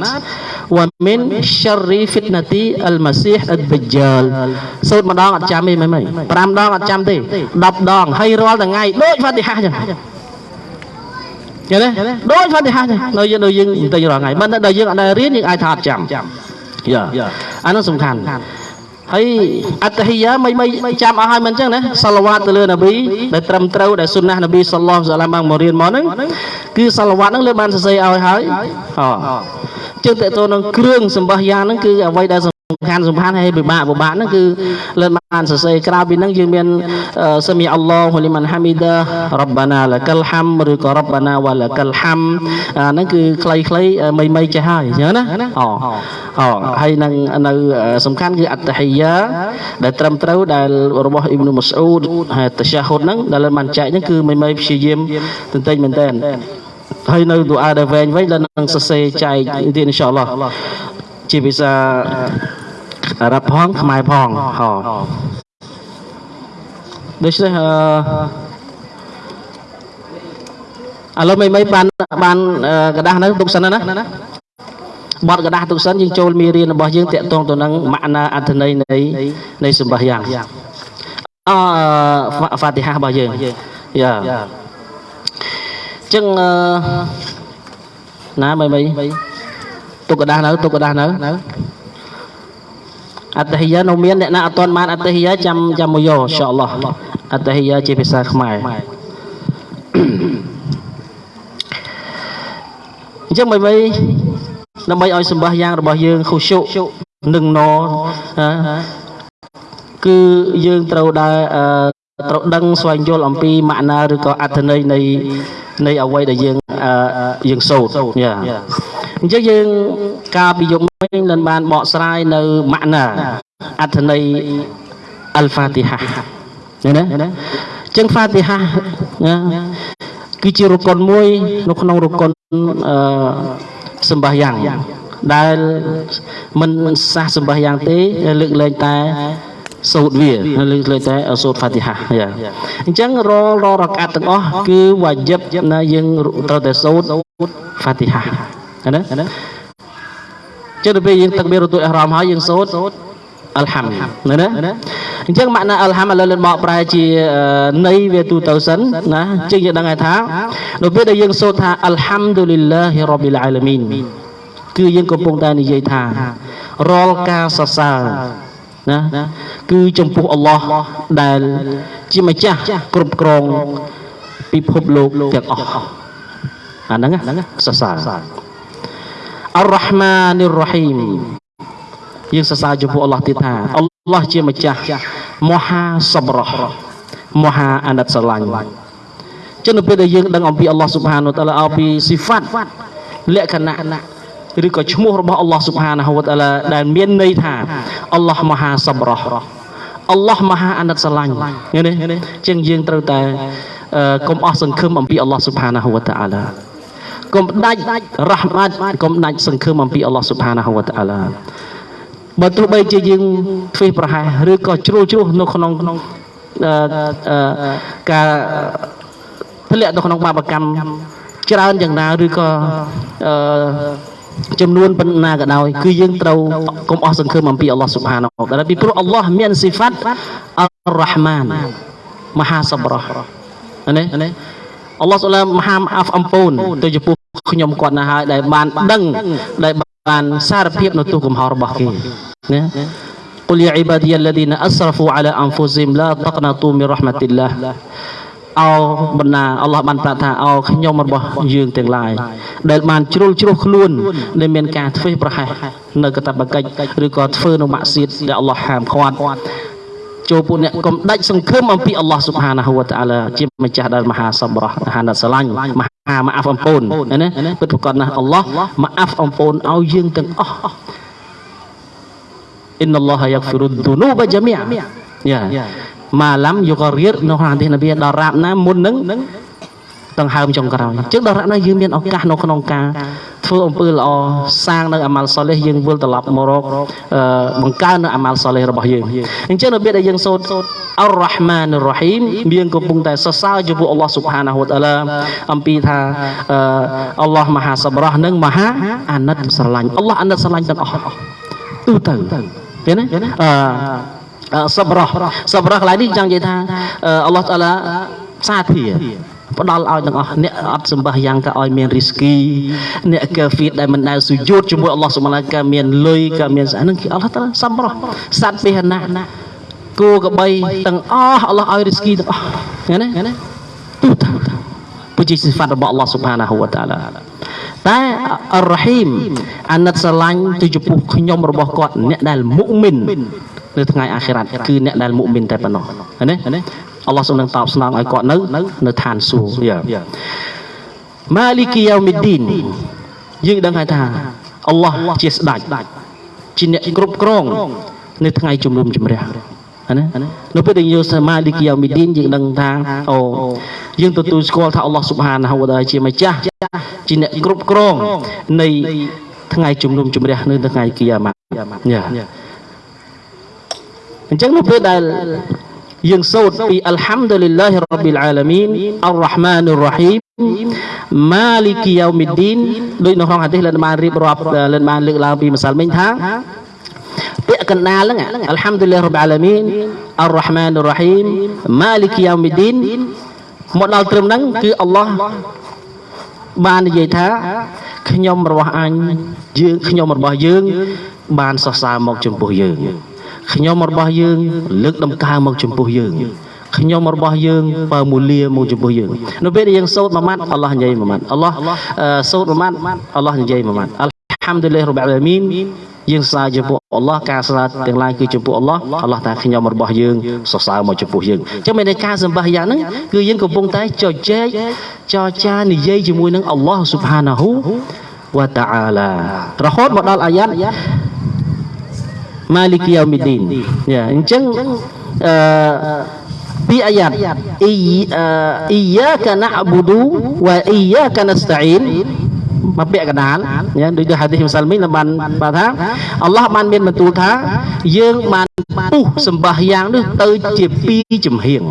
វ៉ាមីនស្យរីហ្វីតណាទីអលម៉ាស៊ីហអិតវិជលសូត្រម្ដងអត់ចាំទេមិនមិន5ដងអត់ចាំទេ10ដងហើយរាល់ថ្ងៃដូចវ៉ាទីហាចឹងយល់ទេដូចវ៉ាទីហាចឹងនៅយើងនៅយើងបន្តិចរាល់ថ្ងៃមិនដល់យើងអត់រៀនយើងអាចថាអត់ចាំយល់អានោះសំខាន់ហើយអត្តហិយាមិនមិនចាំអស់ហើយមិនអញ្ចឹងណាសល្វាតទៅលើនប៊ីដែលត្រឹមត្រូវដែលសុនណះនប៊ីសល្លោះសាឡាមបានមករៀនមកហ្នឹងគឺសល្វាតហ្នឹងលើបានសរសេរឲ្យហើយអូ ចឹងតើតើនឹងគ្រឿងសម្បះយ៉ាងហ្នឹងគឺអ្វីដែលសំខាន់សំខាន់ហើយពិបាកពិបាកហ្នឹងគឺលើបានសរសេរក្រៅពីហ្នឹងយើងមានសមីអល់ឡោហ៊ូលីមិនហាមីដារ៉បបាណាលកលហាំឬក៏រ៉បបាណាវ៉ាលកលហាំអាហ្នឹងគឺខ្លីៗមីមីចេះហើយអញ្ចឹងណាអូអូហើយនឹងនៅសំខាន់គឺអត្តហិយាដែលត្រឹមត្រូវដែលរបស់អ៊ីប៊ុនម៉ាស៊ូដហើយតឆាហុតហ្នឹងដែលបានចែកហ្នឹងគឺមីមីព្យាយាមទន្ទិញមែនតើ ហើយនៅទូអាដែលវែងវិញដែលនឹងសរសេរចែកទៀតអ៊ីនសាអល់ឡោះជាភាសាអារ៉ាប់ផងខ្មែរផងហ៎ដូច្នេះអឺឥឡូវមិនមិនបានបានกระดาษនៅទុកសិនណាបត់กระดาษទុកសិនយើងចូលមេរៀនរបស់យើងតាក់ទងទៅនឹងម៉ាក់ណាអត្ថន័យនៃនៃសម្បះយ៉ាងអហ្វាទីហារបស់យើងយ៉ា ចឹងណាមិនមិនទុកกระดาษនៅទុកกระดาษនៅអត្តហិយានៅមានអ្នកណាអត់ទាន់បានអត្តហិយាចាំចាំមកយកអ៊ីនសាអល់ឡោះអត្តហិយាជាភាសាខ្មែរអញ្ចឹងមិនមិនដើម្បីឲ្យសម្បះយ៉ាងរបស់យើងខុសុនឹងណគឺយើងត្រូវដើរត្រូវដឹងស្វែងយល់អំពីម៉ាក់ណាឬក៏អត្ថន័យនៃ នៃអ្វីដែលយើងយើងសូត្រយ៉ាអញ្ចឹងយើងកាលពីយប់មិញលនបានបកស្រាយនៅម៉ាក់ណាអត្ថន័យអលហ្វាទីហាឃើញទេអញ្ចឹងហ្វាទីហាណាគឺជារកុនមួយ នៅក្នុងរកុនអឺសម្បះយ៉ាងដែលមិនសះសម្បះយ៉ាងទេលើកលែងតែ សូត្រវាលើកលែងតែសូត្រហ្វាទីហាយ៉ាអញ្ចឹងរាល់រាល់រកាត់ទាំងអស់គឺវ៉ាជីបណាយើងត្រូវតែសូត្រហ្វាទីហាណាចុះទៅពេលយើងទឹកមានរទុយអារម្មណ៍ហើយយើងសូត្រអល់ហាំណាណាអញ្ចឹងម៉ាក់ណាអល់ហាំឥឡូវលិនបកប្រែជាន័យវាទូទៅសិនណាអញ្ចឹងយើងដឹងហើយថានៅពេលដែលយើងសូត្រថាអល់ហាំឌូលីឡាហ៊ីរ៉ប៊ីលអាឡាមីនគឺយើងកំពុងតែនិយាយថារាល់ការសរសើរ ណាគឺចំពោះអល់ឡោះដែល ជាម្ចាស់គ្រប់គ្រងពិភពលោកទាំងអស់អាហ្នឹងសរសើរអររ៉ាហ្មានីររ៉ហ៊ីមយើងសរសើរចំពោះអល់ឡោះទៀតថាអល់ឡោះជាម្ចាស់មហាសបរោះមហាអាណិតស្រឡាញ់ចឹងនៅពេលដែលយើងដឹងអំពីអល់ឡោះស៊ុបហានវតាឡាអំពីស៊ីហ្វាត់លក្ខណៈ ឬក៏ឈ្មោះរបស់អល់ឡោះស៊ុបហានវតាឡាដែលមានន័យថាអល់ឡោះមហាសបរោះអល់ឡោះមហាអាណិតស្រឡាញ់ឃើញទេចឹងយើងត្រូវតែកុំអស់សង្ឃឹមអំពីអល់ឡោះស៊ុបហានវតាឡាកុំដាច់រ៉ះម៉ាត់កុំដាច់សង្ឃឹមអំពីអល់ឡោះស៊ុបហានវតាឡាបើទោះបីជាយើងធ្វើប្រហែសឬក៏ជ្រុលជ្រុះនៅក្នុងការធ្លាក់នៅក្នុងបាបកម្មច្រើនយ៉ាងណាឬក៏ ចំនួនប៉ុណ្ណាក៏ដោយគឺយើងត្រូវកុំអស់សង្ឃឹមអំពីអល់ឡោះស៊ុបហានអូដែលពីព្រោះអល់ឡោះមានសិផាត់អររ៉ាហ្ម៉ានមហាសប្រោះណាអល់ឡោះស៊ុបហានមហាអាហ្វអំពូនទៅចំពោះខ្ញុំគាត់ណាស់ហើយដែលបានដឹងដែលបានសារភាពនៅទូកំហររបស់គេណាគុលយ៉ាអ៊ីបាឌីយ៉ាលឡាឌីណាអស្រហ្វូអាឡាអនហ្វូស៊ីមឡាតកណាតូមីរ៉ហ្មាទីឡា បណ្ណាអល់ឡោះបានប្រាប់ថាអោខ្ញុំរបស់យើងទាំងឡាយដែលបានជ្រុលជ្រោះខ្លួនដែលមានការធ្វើប្រហែសនៅកតបកិច្ចឬក៏ធ្វើនៅម៉ាក់សៀតដែលអល់ឡោះហាមឃាត់ចូលពួកអ្នកកុំដាច់សង្ឃឹមអំពីអល់ឡោះស៊ុបហានាហ៊ូវតាឡាជាម្ចាស់ដែលមហាសបរោះហានស្រឡាញ់មហាម៉ាអាហ្វអំពូនណាពិតប្រកបណាស់អល់ឡោះម៉ាអាហ្វអំពូនឲ្យយើងទាំងអស់អ៊ីនអល់ឡោះយ៉ាហ្ហ្វីរុឌូនូបជាមីយ៉ា ម៉ាឡាំយូការៀតនៅក្នុងហាឌីសនប៊ីដល់រាបណាមុននឹងដង្ហើមចុងក្រោយអញ្ចឹងដល់រាបណាយើងមានឱកាសនៅក្នុងការធ្វើអំពើល្អសាងនៅអាម៉ាល់សូលេះយើងវិលត្រឡប់មករកបង្កើននៅអាម៉ាល់សូលេះរបស់យើងអញ្ចឹងនៅពេលដែលយើងសូត្រអររ៉ាហ្មានរ៉ហ៊ីមមានកំពុងតែសរសើរចំពោះអល់ឡោះស៊ុបហានាហ៊ូតាឡាអំពីថាអល់ឡោះមហាសបរោះនិងមហាអាណិតស្រឡាញ់អល់ឡោះអាណិតស្រឡាញ់ទាំងអស់ទូទៅឃើញទេអឺ សបរោះសបរោះកន្លែងនេះចង់និយាយថាអល់ឡោះតាឡាសាធាផ្ដល់ឲ្យទាំងអស់អ្នកអត់សម្បះយ៉ាងក៏ឲ្យមានរីស្គីអ្នកកាហ្វៀតដែលមិនដែលសុយោតជាមួយអល់ឡោះសុបហានក៏មានលុយក៏មានស្អាហ្នឹងគឺអល់ឡោះតាសំរោះសត្វពាហនៈគោក្របីទាំងអស់អល់ឡោះឲ្យរីស្គីទាំងអស់ឃើញទេទូទៅពុជាសិហ្វាត់របស់អល់ឡោះសុបហានហូវតាឡាតែអររ៉ហ៊ីមអាណិតស្រឡាញ់ទៅចំពោះខ្ញុំរបស់គាត់អ្នកដែលមុអ៊មីន នៅថ្ងៃអាខិរ៉ាត់គឺអ្នកដែលមុអ៊មីនតែប៉ុណ្ណោះឃើញទេអល់ឡោះសូមនឹងតបស្នងឲ្យគាត់នៅនៅឋានសួគ៌យ៉ាម៉ាលីគីយ៉ូមីឌីនយើងដឹងហើយថាអល់ឡោះជាស្ដេចជាអ្នកគ្រប់គ្រងនៅថ្ងៃជំនុំជម្រះណានៅពេលដែលយើងសមាលីគីយ៉ាមីឌីនយើងដឹងថាអូយើងទទួលស្គាល់ថាអល់ឡោះស៊ុបហានហូវតាជាម្ចាស់ជាអ្នកគ្រប់គ្រងនៃថ្ងៃជំនុំជម្រះនៅថ្ងៃគីយ៉ាម៉ាយ៉ា អញ្ចឹងនៅពេលដែលយើងសូត្រពីអัลហាំឌុលីឡាហ៊ីរ៉ាប៊ីលអាឡាមីនអររ៉ាហ្មានុររ៉ាហ៊ីមម៉ាលីគីយ៉ាមីឌីនដោយនៅក្នុងហាឌីសលិនបានរៀបរាប់លិនបានលើកឡើងពីម្សិលមិញថាពាក្យកណ្ដាលហ្នឹងអัลហាំឌុលីឡាហ៊ីរ៉ាប៊ីលអាឡាមីនអររ៉ាហ្មានុររ៉ាហ៊ីមម៉ាលីគីយ៉ាមីឌីនមកដល់ត្រឹមហ្នឹងគឺអល់ឡោះបាននិយាយថាខ្ញុំរបស់អញយើងខ្ញុំរបស់យើង បានសរសើរមកចំពោះយើង ខ្ញុំរបស់យើង លើកដំកើងមកចំពោះយើងខ្ញុំរបស់យើងបើមូលាមកចំពោះយើងនៅពេលដែលយើងសូត្រមួយម៉ាត់អល់ឡោះនិយាយមួយម៉ាត់អល់ឡោះសូត្រមួយម៉ាត់អល់ឡោះនិយាយមួយម៉ាត់អល់ហាំឌុលីរ៉បអាឡាមីនយើងសរសើរចំពោះអល់ឡោះការសរសើរទាំងឡាយគឺចំពោះអល់ឡោះអល់ឡោះថាខ្ញុំរបស់យើងសរសើរមកចំពោះយើងអញ្ចឹងមានតែការសម្បះយ៉ាងហ្នឹងគឺយើងកំពុងតែចែកចែកចរចានិយាយជាមួយនឹងអល់ឡោះស៊ុបហានាហ៊ូវតាអាឡារហូតមកដល់អាយ៉ាត់ ម៉ាលីគីយ៉ាមីឌីនយ៉ាអញ្ចឹងអឺពីអាយ៉ាត់អ៊ីអ៊ីយ៉ាកាណាអ៊បូឌូវ៉ាអ៊ីយ៉ាកាណាស្តាអ៊ីនមកពាក្យកដាលញ៉ាដូចទៅហាឌីសម្សាលមីនបានបានថាអល់ឡោះបានមានបន្ទូលថាយើងបានពុះសម្បះយ៉ាងនេះទៅជាពីរចំហៀង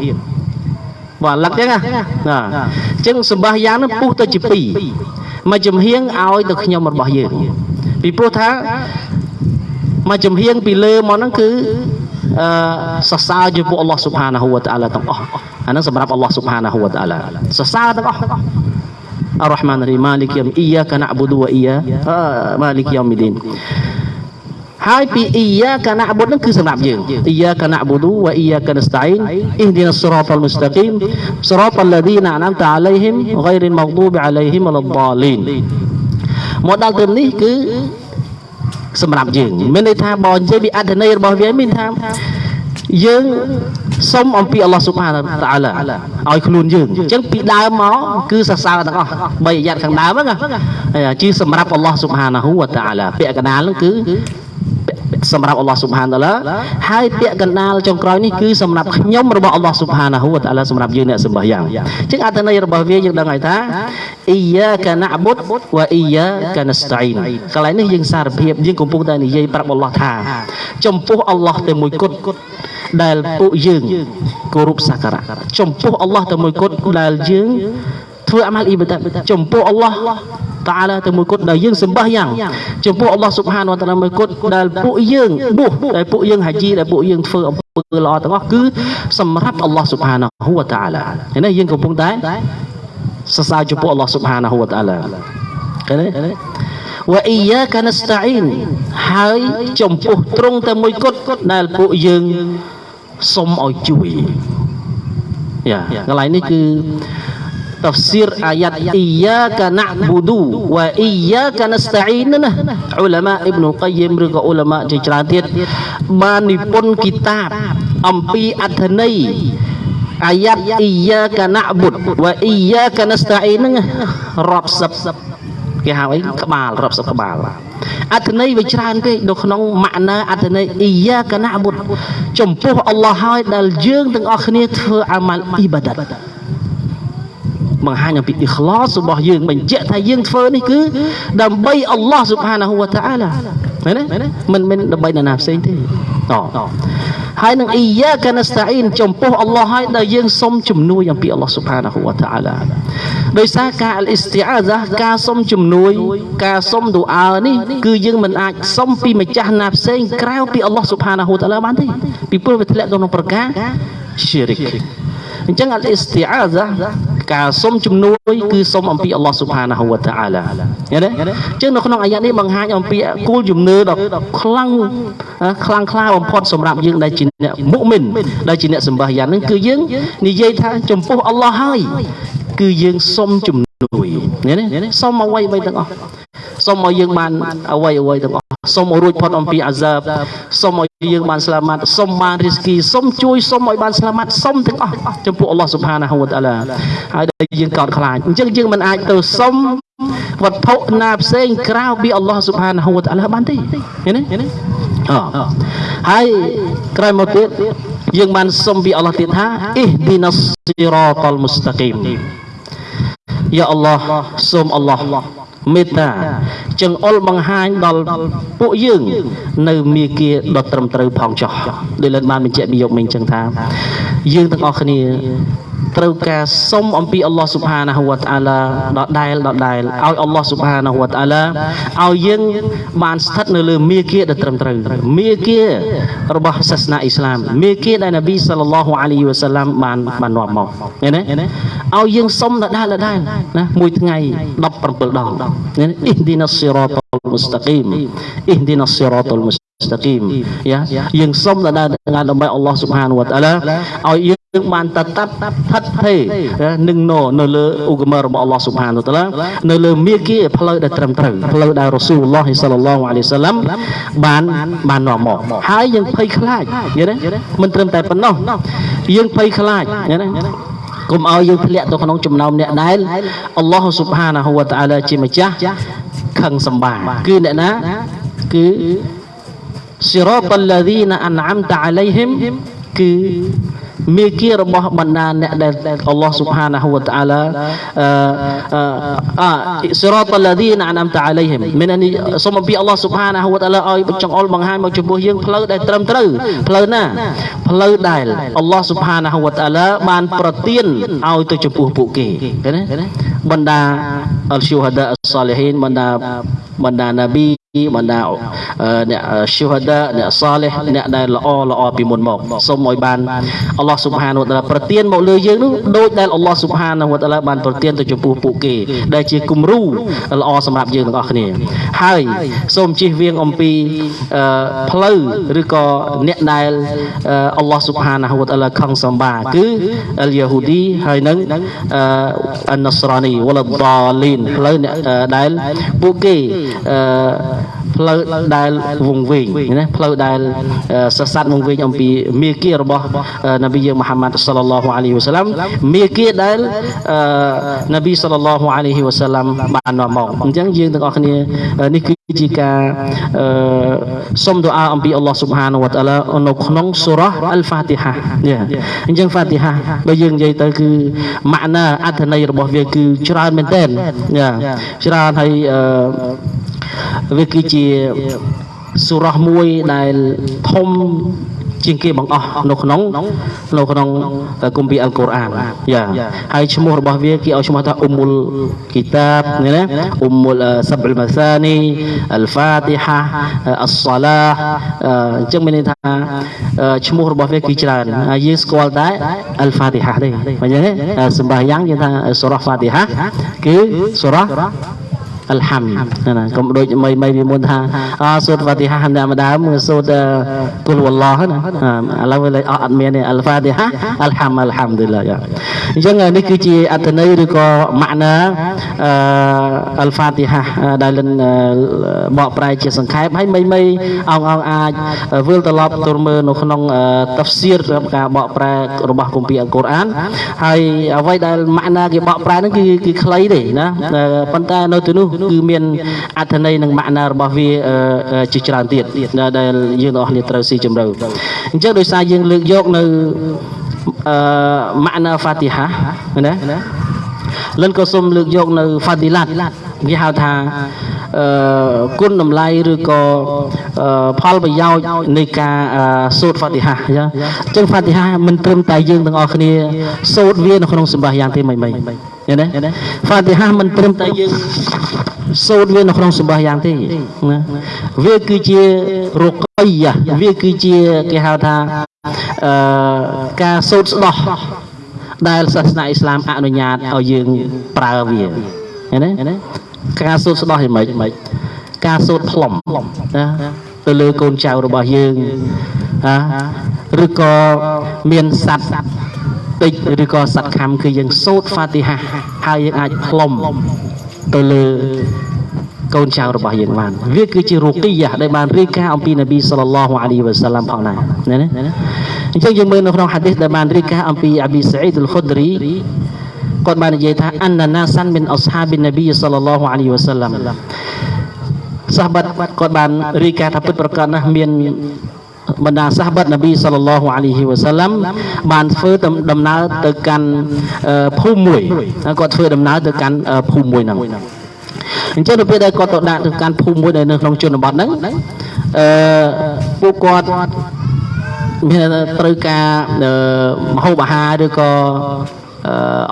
បាទលឹកចឹងណាអញ្ចឹងសម្បះយ៉ាងនេះពុះទៅជាពីរមួយចំហៀងឲ្យទៅខ្ញុំរបស់យើងពីព្រោះថា មួយចំហៀងពីលើមកហ្នឹងគឺអឺសរសើរចំពោះអល់ឡោះស៊ុបហានាហ៊ូវតាអាឡាទាំងអស់អាហ្នឹងសម្រាប់អល់ឡោះស៊ុបហានាហ៊ូវតាអាឡាសរសើរទាំងអស់អររ៉ហ្មានរីម៉ាលីកយមអ៊ីយ៉ាកាណាប៊ូឌូវអ៊ីយ៉ាម៉ាលីកយមឌីនហើយពីអ៊ីយ៉ាកាណាប៊ូដនឹងគឺសម្រាប់យើងអ៊ីយ៉ាកាណាប៊ូឌូវអ៊ីយ៉ាកានស្តាអ៊ីនអ៊ីឌីនស្រ៉ាតអលមុស្តាគីមស្រ៉ាតអលឡាឌីនអាណាំតាអាឡៃហ៊ីមហ្គៃរិលម៉ហ្ឌូបអាឡៃហ៊ីមវលដលីនមកដល់ត្រឹមនេះគឺ សម្រាប់យើងមានន័យថាបើនិយាយពីអត្ថន័យរបស់វាមានថាយើងសុំអំពីអល់ឡោះស៊ុបហានតាអាឡាឲ្យខ្លួនយើងអញ្ចឹងពីដើមមកគឺសរសើរទាំងអស់បីអាយ៉ាត់ខាងដើមហ្នឹងជាសម្រាប់អល់ឡោះស៊ុបហានាហ៊ូវតាអាឡាពាក្យកណ្ដាលហ្នឹងគឺ សម្រាប់អល់ឡោះស៊ុបហានតាឡាហើយពាក្យកណ្ដាលចុងក្រោយនេះគឺសម្រាប់ខ្ញុំរបស់អល់ឡោះស៊ុបហានាហ៊ូវតាអាឡាសម្រាប់យើងអ្នកសម្បះយ៉ាងអញ្ចឹងអត្ថន័យរបស់វាយើងដឹងហើយថាអ៊ីយ៉ាកាណាបុតវ៉ាអ៊ីយ៉ាកាណាស្តាអ៊ីនកន្លែងនេះយើងសារភាពយើងកំពុងតែនិយាយប្រាប់អល់ឡោះថា ចំពោះអល់ឡោះតែមួយគត់ដែលពួកយើងគោរពសក្ការៈចំពោះអល់ឡោះតែមួយគត់ដែលយើងធ្វើអាម៉ាល់អ៊ីបាដាតចំពោះអល់ឡោះ តាឡាតែមួយគត់ដែលយើងសម្បះយ៉ាងចំពោះអល់ឡោះស៊ុបហានវតាឡាមួយគត់ដែលពួកយើងបួសដែលពួកយើងហាជីដែលពួកយើងធ្វើអំពើល្អទាំងអស់គឺសម្រាប់អល់ឡោះស៊ុបហានវតាឡាហើយនេះយើងកំពុងតែសរសើរចំពោះអល់ឡោះស៊ុបហានវតាឡាឃើញទេវអ៊ីយ៉ាកានស្តាអ៊ីនហើយចំពោះត្រង់តែមួយគត់ដែលពួកយើងសុំឲ្យជួយយ៉ាកន្លែងនេះគឺ tafsir ayat iyyaka na'budu wa iyyaka nasta'in ណាឧលមាអ៊ីប្នុលកាយមឬក៏ឧលមាជាច្រើនទៀតបាននិពន្ធគីតាបអំពីអត្ថន័យអាយ៉ាត់អ៊ីយ៉ាកាណាបុតវ៉ាអ៊ីយ៉ាកានស្តាអ៊ីនហ្នឹងរាប់សិបគេហៅអីក្បាលរាប់សិបក្បាលអត្ថន័យវាច្រើនពេកនៅក្នុងម៉ាក់ណាអត្ថន័យអ៊ីយ៉ាកាណាបុតចំពោះអល់ឡោះហើយដែលយើងទាំងអស់គ្នាធ្វើអាម៉ាល់អ៊ីបាដាត បង្ហាញអំពីអ៊ីខ្លាសរបស់យើងបញ្ជាក់ថាយើងធ្វើនេះគឺដើម្បីអល់ឡោះស៊ុបហានាហ៊ូវតាអាឡាឃើញទេមិនមិនដើម្បីនរណាផ្សេងទេតហើយនឹងអ៊ីយ៉ាកានស្តាអ៊ីនចំពោះអល់ឡោះហើយដែលយើងសុំជំនួយអំពីអល់ឡោះស៊ុបហានាហ៊ូវតាអាឡាដោយសារការអ៊ីស្ទីអាហ្សាការសុំជំនួយ ការសុំឌូអើនេះគឺយើងមិនអាចសុំពីម្ចាស់ណាផ្សេងក្រៅពីអល់ឡោះស៊ុបហានាហ៊ូវតាអាឡាបានទេពីព្រោះវាធ្លាក់ក្នុងប្រការ syirik អញ្ចឹងអលអ៊ីស្ទីអាហ្សា ការសុំជំនួយគឺសុំអំពីអល់ឡោះស៊ុបហានាហ៊ូវតាអាឡាឃើញទេអញ្ចឹងនៅក្នុងអាយ៉ានេះបង្ហាញអំពីគោលជំនឿដ៏ខ្លាំងខ្លាំងក្លាបំផុតសម្រាប់យើងដែលជាអ្នកមុមីនដែលជាអ្នកសម្បះយ៉ាងហ្នឹងគឺយើងនិយាយថាចំពោះអល់ឡោះហើយគឺយើងសុំជំ នួយនេះនេះសុំអ្វីអ្វីទាំងអស់សុំឲ្យយើងបានអ្វីអ្វីទាំងអស់សុំឲ្យរួចផុតអំពីអាសាបសុំឲ្យយើងបានស្លាមាត់សុំបានរីស្គីសុំជួយសុំឲ្យបានស្លាមាត់សុំទាំងអស់ចំពោះអល់ឡោះស៊ុបហានាហ៊ូវតាអាឡាហើយដែលយើងកោតខ្លាចអញ្ចឹងយើងមិនអាចទៅសុំវត្ថុណាផ្សេងក្រៅពីអល់ឡោះស៊ុបហានាហ៊ូវតាអាឡាបានទេឃើញទេអហើយក្រោយមកទៀតយើងបានសុំពីអល់ឡោះទៀតថាអ៊ីឌីណាសស៊ីរ៉ាតលមុស្តាគីម យ៉ាអល់ឡោះសូមអល់ឡោះមេត្តាចង្អុលបង្ហាញដល់ពួកយើង នៅមាគ៌ាដ៏ត្រឹមត្រូវផងចោះដោយលើបានបញ្ជាក់ពីយកមិញចឹងថា យើងទាំងអស់គ្នា ត្រូវការសុំអំពីអល់ឡោះស៊ុបហានាហ៊ូវតាអាឡាដដែលដដែលឲ្យអល់ឡោះស៊ុបហានាហ៊ូវតាអាឡាឲ្យយើងបានស្ថិតនៅលើមាគ៌ាដែលត្រឹមត្រូវមាគ៌ារបស់សាសនាអ៊ីស្លាមមាគ៌ាដែលនប៊ីសល្លឡោះអាឡៃហ៊ីវ៉ាសាឡាំបានបាននាំមកឃើញទេឲ្យយើងសុំដដែលដដែលណាមួយថ្ងៃ17ដងឃើញអ៊ីឌីណាស៊ីរ៉ាតលមុស្តាគីមអ៊ីឌីណាស៊ីរ៉ាតលមុស្ស្តាគីមយ៉ាយើងសុំដល់ dengan ដើម្បីអល់ឡោះស៊ុបហានវតាឡាឲ្យយើងបានតតាប់ថិតថេរនឹងនៅនៅលើឧបមារបស់អល់ឡោះស៊ុបហានវតាឡានៅលើមាគ៌ាផ្លូវដែលត្រឹមត្រូវផ្លូវដែលរ៉ូស៊ូលឡោះសល្លឡោះអាឡៃសាឡាំបានបាននាំមកហើយយើងភ័យខ្លាចយល់ទេមិនត្រឹមតែប៉ុណ្ណោះយើងភ័យខ្លាចយល់ទេកុំឲ្យយើងធ្លាក់ទៅក្នុងចំណោមអ្នកដែលអល់ឡោះស៊ុបហានាហ៊ូវតាអាឡាជាម្ចាស់ខឹងសម្បាគឺអ្នកណាគឺ សិរតលលីណាអានអាំតាអាឡៃហ៊ីមគឺមេគារបស់បណ្ដាអ្នកដែលអល់ឡោះស៊ុបហានាហ៊ូវតាអាឡាអឺសិរតលលីណាអានអាំតាអាឡៃហ៊ីមមាននេះសូមអំពីអល់ឡោះស៊ុបហានាហ៊ូវតាអាឡាឲ្យចង្អុលបង្ហាញមកចំពោះយើងផ្លូវដែលត្រឹមត្រូវផ្លូវណាផ្លូវដែលអល់ឡោះស៊ុបហានាហ៊ូវតាអាឡាបានប្រទានឲ្យទៅចំពោះពួកគេឃើញទេបណ្ដាអលស៊ូហាដាអស្សាលីហ៊ីនបណ្ដាបណ្ដាណាប៊ីបណ្ដាអ្នកឈូហាដាអ្នកសាលេះអ្នកដែលល្អល្អពីមុនមកសូមឲ្យបានអល់ឡោះស៊ុបហានវតាឡាប្រទានមកលើយើងនោះដូចដែលអល់ឡោះស៊ុបហានវតាឡាបានប្រទានទៅចំពោះពួកគេ ដែលជាគំរូល្អសម្រាប់យើងទាំងអស់គ្នា ហើយសូមជិះវៀងអំពីផ្លូវឬក៏អ្នកដែលអល់ឡោះស៊ុបហានវតាឡាខឹងសម្បាគឺអលយ៉ាហ៊ូឌីហើយនឹងអនសរ៉ានីវលដាលីនផ្លូវដែលពួកគេអឺ ផ្លូវដែលវងវែងណាផ្លូវដែលសស័តវងវែងអំពីមេគារបស់នប៊ីយើងមហាម៉ាត់សល្លឡោះអាឡៃហ៊ីវសាឡាំមេគាដែលនប៊ីសល្លឡោះអាឡៃហ៊ីវសាឡាំបាននាំមកអញ្ចឹងយើងទាំងអស់គ្នានេះគឺជាការសុំទូអាអំពីអល់ឡោះស៊ុបហានវតាឡានៅក្នុងសូរ៉ាអលហ្វាទីហាអញ្ចឹងហ្វាទីហាបើយើងនិយាយទៅគឺម៉ាក់ណាអត្ថន័យរបស់វាគឺច្រើនមែនទែនច្រើនហើយ វាគឺជាសូរ៉ាមួយដែលធំជាងគេបង្អស់នៅក្នុងនៅក្នុងគម្ពីរអល់កុរអានយ៉ាហើយឈ្មោះរបស់វាគេឲ្យឈ្មោះថាអ៊ុមុលគីតាបណាអ៊ុមុលសាប់អ៊ុលម៉ាសានីអល់ហ្វាទីហាអស្សាឡាអញ្ចឹងមានន័យថាឈ្មោះរបស់វាគឺច្រើនហើយយើងស្គាល់តែអល់ហ្វាទីហាទេអញ្ចឹងសម្រាប់យ៉ាងយើងថាសូរ៉ាហ្វាទីហាគឺសូរ៉ា អលហាំណាកុំដូចមីមីពីមុនថាអសូត្រហ្វាទីហាធម្មតាមើលសូត្រគុលវឡោះណាឥឡូវវាអត់មានទេអលហ្វាទីហាអលហាំអលហាំឌីឡាអញ្ចឹងនេះគឺជាអត្ថន័យឬក៏ម៉ាក់ណាអលហ្វាទីហាដែលលិនបកប្រែជាសង្ខេបហើយមីមីអងអងអាចវិលត្រឡប់ទៅមើលនៅក្នុងតាហ្វសៀរសម្រាប់ការបកប្រែរបស់គម្ពីរអល់កុរអានហើយអ្វីដែលម៉ាក់ណាគេបកប្រែហ្នឹងគឺគឺខ្លីទេណាប៉ុន្តែនៅទីនោះគឺមានអត្ថន័យនិងម៉ាក់ណារបស់វាជាច្រើនទៀតដែលយើងទាំងអស់គ្នាត្រូវស៊ីជម្រៅអញ្ចឹងដោយសារយើងលើកយកនៅអឺម៉ាក់ណាហ្វាទីហាណាលិនក៏សូមលើកយកនៅហ្វាឌីឡាត់គេហៅថាអឺគុណតម្លៃឬក៏ផលប្រយោជន៍នៃការសូត្រហ្វាទីហាអញ្ចឹងហ្វាទីហាមិនត្រឹមតែយើងទាំងអស់គ្នាសូត្រវានៅក្នុងសម្បាយ៉ាងទេមិនមិន ឃើញទេហ្វាទីហាមិនត្រឹមតែយើងសូត្រវានៅក្នុងសម្បាយ៉ាងទេណាវាគឺជារកីយ៉ាវាគឺជាគេហៅថាអឺការសូត្រស្ដោះដែលសាសនាអ៊ីស្លាមអនុញ្ញាតឲ្យយើងប្រើវាឃើញទេការសូត្រស្ដោះយ៉ាងម៉េចការសូត្រផ្លុំណាទៅលើកូនចៅរបស់យើងណាឬក៏មានសัตว์ តិចឬក៏សត្វខំគឺយើងសូត្រហ្វាទីហាហើយយើងអាចផ្លុំទៅលើកូនចៅរបស់យើងបានវាគឺជារូគីយ៉ាដែលបានរៀបការអំពីនប៊ីសល្លឡោះអាលីវ៉ាសាឡាំផងដែរណាណាអញ្ចឹងយើងមើលនៅក្នុងហាឌីសដែលបានរៀបការអំពីអាប៊ីសាអ៊ីដអ៊ុលខុដរីគាត់បាននិយាយថាអនណាសានមិនអស្ហាប៊ីនប៊ីសល្លឡោះអាលីវ៉ាសាឡាំសាហាបគាត់បានរៀបការថាពិតប្រកបណាស់មាន បណ្ដាសាហាបនប៊ីសល្លឡោះអាឡៃហ៊ីវ៉ាសាឡាំបានធ្វើដំណើរទៅកាន់ភូមិមួយគាត់ធ្វើដំណើរទៅកាន់ភូមិមួយហ្នឹងអញ្ចឹងនៅពេលដែលគាត់ទៅដាក់ទៅកាន់ភូមិមួយដែលនៅក្នុងជនបទហ្នឹងអឺពួកគាត់មានត្រូវការមហូបអាហារឬក៏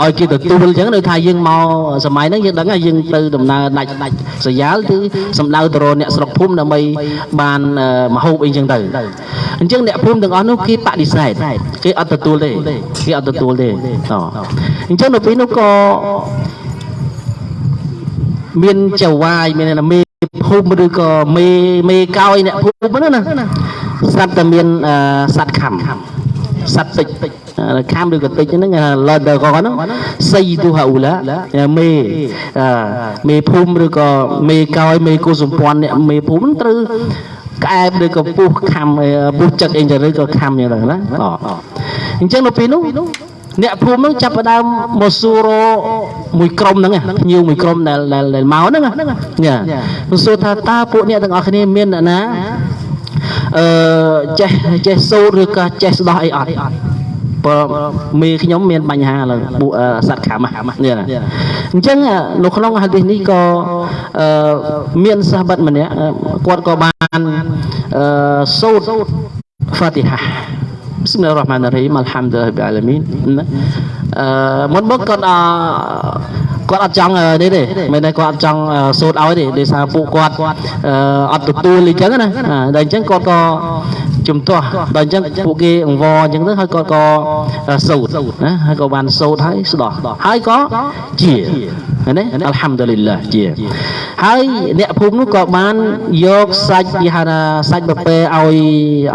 ឲ្យគេទទួលអញ្ចឹងនៅថាយើងមកសម័យហ្នឹងយើងដឹងថាយើងទៅដំណើរដាច់ដាច់សយ៉ាលគឺសំដៅទៅរកអ្នកស្រុកភូមិដើម្បីបានមហូបអីអញ្ចឹងទៅអញ្ចឹងអ្នកភូមិទាំងអស់នោះគេបដិសេធគេអត់ទទួលទេគេអត់ទទួលទេអញ្ចឹងនៅពេលនោះក៏មានចៅវាយមានមេភូមិឬក៏មេមេកោយអ្នកភូមិហ្នឹងណាស្រាប់តែមានសត្វខំសត្វតិច ខំឬក៏តិចហ្នឹងឡដកហ្នឹងសៃទូហាអ៊ូឡាមេមេភូមិឬក៏មេកោយមេគូសម្ព័ន្ធអ្នកមេភូមិត្រូវក្អែបឬក៏ពុះខំពុះចិត្តអីចឹងឬក៏ខំយ៉ាងហ្នឹងណាអញ្ចឹងនៅពេលនោះអ្នកភូមិហ្នឹងចាប់ផ្ដើមមកសួរមួយក្រុមហ្នឹងភ្ញៀវមួយក្រុមដែលដែលមកហ្នឹងញ៉ាមកសួរថាតើពួកអ្នកទាំងអស់គ្នាមានអ្នកណាអឺចេះចេះសូត្រឬក៏ចេះស្ដោះអីអត់ ព្រោះមេខ្ញុំមានបញ្ហាលើពួកសត្វខាមនេះណាអញ្ចឹងនៅក្នុងហាឌីសនេះក៏មានសាហាបម្នាក់គាត់ក៏បានសូត្រហ្វាទីហា Bismillahirrahmanirrahim Alhamdulillah alamin អឺមុនមកគាត់អគាត់អត់ចង់នេះទេមិនតែគាត់អត់ចង់សូត្រឲ្យទេដោយសារពួកគាត់អត់ទទួលអញ្ចឹងណាដល់អញ្ចឹងគាត់ក៏ ជំទាស់ដល់អញ្ចឹងពួកគេអង្វរអញ្ចឹងទៅហើយគាត់ក៏សូត្រណាហើយក៏បានសូត្រហើយស្ដោះហើយក៏ជាណាអល់ហាំឌុលីឡាជាហើយអ្នកភូមិនោះក៏បានយកសាច់គេហៅថាសាច់បពែឲ្យ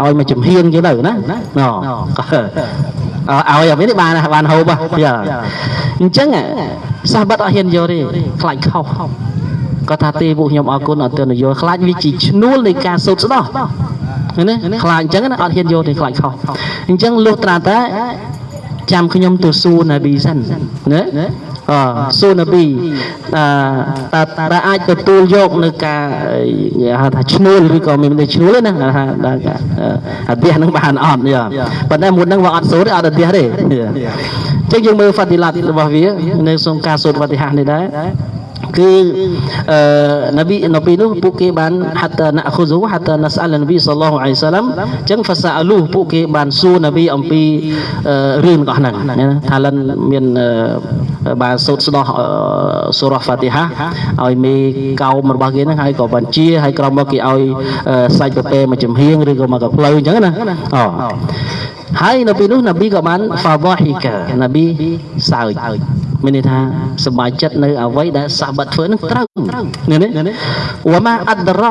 ឲ្យមកចំហៀងចឹងទៅណាណឲ្យអាវិញបានបានហូបអញ្ចឹងសាសបាត់អត់ហ៊ានយកទេខ្លាចខុសគាត់ថាទេពួកខ្ញុំអរគុណអត់ទាន់យកខ្លាចវាជាឈ្នួលនៃការសូត្រស្ដោះ ណាខ្លាចអញ្ចឹងណាអត់ហ៊ានយកទេខ្លាចខុសអញ្ចឹងលុះត្រាតែចាំខ្ញុំទៅសួរណាប៊ីសិនណាអសូនប៊ីអឺតើអាចទទួលយកនៅការហៅថាឈ្នួលឬក៏មានតែឈ្នួលណាថាដល់អាទះនឹងបានអត់យ៉ាប៉ុន្តែមុនហ្នឹងវាអត់សូត្រអត់អាទះទេអញ្ចឹងយើងមើលហ្វាទីឡាតរបស់វានៅក្នុងការសូត្រវតិហានេះដែរ គឺអឺនប៊ីនៅពេលនោះពួកគេបានហាត់ណាខូស៊ូហាត់ណាស្អាលនប៊ីសល្លោះអាឡៃសាឡាំអញ្ចឹងហ្វាសាអលូពួកគេបានសួរនប៊ីអំពីរឿងរបស់ហ្នឹងថាលិនមានបានសូត្រស្ដោះសូរ៉ាហ្វាទីហាឲ្យមេកោមរបស់គេហ្នឹងហើយក៏បានជាហើយក្រោមមកគេឲ្យសាច់ប្រពែមកចំហៀងឬក៏មកកផ្លូវអញ្ចឹងណាអូ ហើយនៅពេលនោះនប៊ីក៏បានហ្វាវ៉ាហ៊ីកានប៊ីសើចមានន័យថាសប្បាយចិត្តនៅអ្វីដែលសាបាត់ធ្វើនឹងត្រូវនេះនេះវ៉ាម៉ាអដរ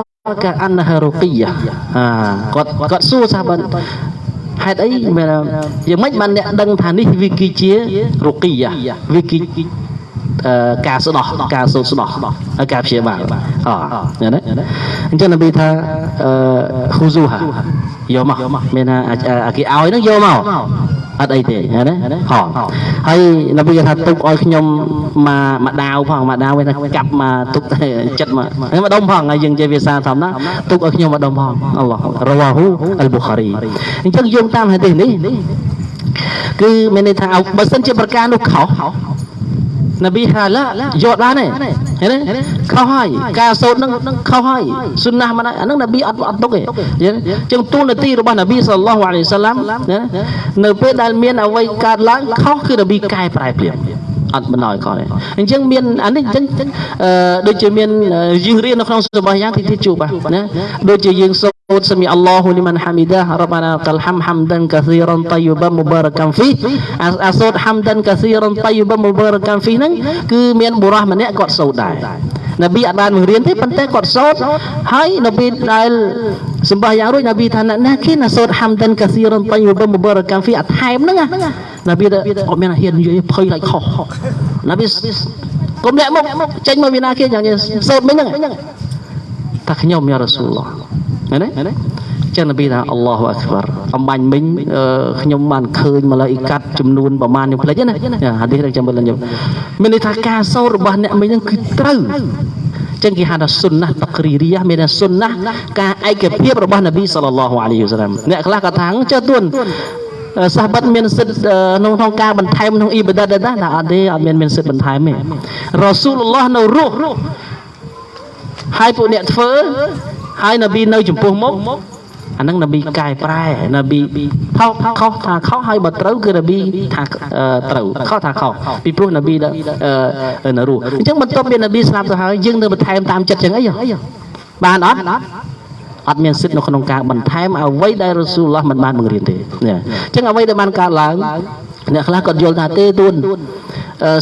កាអានហារូគីយ៉ាគាត់គាត់សួរសាបាត់ហេតុអីមែនយ៉ាងម៉េចបានអ្នកដឹងថានេះវាគឺជារូគីយ៉ាវាគីការស្ដោះការសូត្រស្ដោះហើយការព្យាបាលអូណាអញ្ចឹងនប៊ីថាហ៊ូស៊ូហា យកមកមានថាអាគេឲ្យហ្នឹងយកមកអត់អីទេណាហោហើយនប៊ីថាទុកឲ្យខ្ញុំមកមកដាវផងមកដាវវិញថាកាប់មកទុកចិត្តមកមកដុំផងហើយយើងនិយាយភាសាធម្មតាទុកឲ្យខ្ញុំមកដុំផងអល់ឡោះរវ៉ាហ៊ូអលប៊ូខារីអញ្ចឹងយោងតាមហាឌីសនេះគឺមានន័យថាបើសិនជាប្រការនោះខុស នប៊ីហាឡាយកបានទេឃើញទេខុសហើយការសូត្រនឹងនឹងខុសហើយសុណាស់មិនអានឹងនប៊ីអត់អត់ទុកទេចឹងទូលនទីរបស់នប៊ីសល្លោះអាឡៃសាឡាំនៅពេលដែលមានអ្វីកើតឡើងខុសគឺនប៊ីកែប្រែភ្លាម អត់បណ្ដោយគាត់ទេអញ្ចឹងមានអានេះអញ្ចឹងអឺដូចជាមានយើងរៀននៅក្នុងសុបាយយ៉ាងទីទីជួបណាដូចជាយើងសូត្រសមីអល់ឡោះលីមិនហាមីដារ៉បាណាកលហាំហាំដានកាស៊ីរ៉ានតៃបាមុបារកាំហ្វីអាសូត្រហាំដានកាស៊ីរ៉ានតៃបាមុបារកាំហ្វីហ្នឹងគឺមានបុរសម្នាក់គាត់សូត្រដែរនប៊ីអត់បានបង្រៀនទេប៉ុន្តែគាត់សូត្រហើយនប៊ីដែលសម្បះយ៉ាងរួចនប៊ីថាណាគេណាសូត្រហាំដានកាស៊ីរ៉ានតៃបាមុបារកាំហ្វីអត់ថែមហ្នឹងណា ប៊ីអត់មានហ៊ាននិយាយភ័យឡៃខុសណាប៊ីកុំលាក់មុខចេញមកវិណាគេយ៉ាងសោតមិញហ្នឹងថាខ្ញុំយ៉ារ៉ាស៊ូលឡោះឃើញទេចឹងនប៊ីថាអល់ឡោះអក្បារអំបញ្ញមិញខ្ញុំបានឃើញម៉ាឡៃកាត់ចំនួនប្រមាណខ្ញុំភ្លេចណាហាឌីសខ្ញុំមិនខ្ញុំមានន័យថាការសោតរបស់អ្នកមិញហ្នឹងគឺត្រូវចឹងគេហៅថាសុនណាតក្រីរីយ៉ាមានថាសុនណាការឯកភាពរបស់នប៊ីសល្លឡោះអាឡៃហ៊ីវសឡាមអ្នកខ្លះក៏ថាចើទួន សាបិតមានសិទ្ធក្នុងក្នុងការបន្ថែមក្នុងអ៊ីបាដាតដែរណាអត់ទេអត់មានមានសិទ្ធបន្ថែមទេរ៉ាស៊ូលឡោះនៅរស់ហើយពួកអ្នកធ្វើហើយនប៊ីនៅចំពោះមុខអាហ្នឹងនប៊ីកែប្រែនប៊ីខុសខុសថាខុសហើយបើត្រូវគឺនប៊ីថាត្រូវខុសថាខុសពីព្រោះនប៊ីនៅរស់អញ្ចឹងបន្ទាប់ពីនប៊ីស្លាប់ទៅហើយយើងនៅបន្ថែមតាមចិត្តចឹងអីបានអត់ អត់មានសិទ្ធិនៅក្នុងការបន្ថែមអ្វីដែលរ៉ូស៊ូលឡោះមិនបានបង្រៀនទេនេះអញ្ចឹងអ្វីដែលបានកើតឡើងអ្នកខ្លះគាត់យល់ថាទេទួន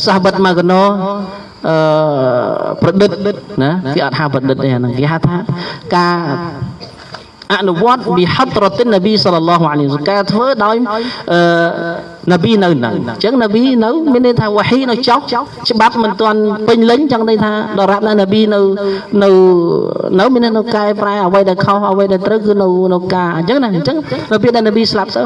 សាហបិតមកកណោអឺប្រឌិតណាគេអត់ហៅប្រឌិតទេអាហ្នឹងគេហៅថាការអនុវត្តបិហត្រតិននប៊ីសល្លឡោះអាឡៃហ៊ីវការធ្វើដោយអឺនប៊ីនៅនៅអញ្ចឹងនប៊ីនៅមានន័យថាវ៉ាហ៊ីនៅចុះច្បាប់មិនទាន់ពេញលេញចឹងន័យថាដរាបណានប៊ីនៅនៅនៅមាននៅកែប្រែអ្វីដែលខុសអ្វីដែលត្រូវគឺនៅនៅការអញ្ចឹងណាអញ្ចឹងនៅពេលដែលនប៊ីស្លាប់ទៅ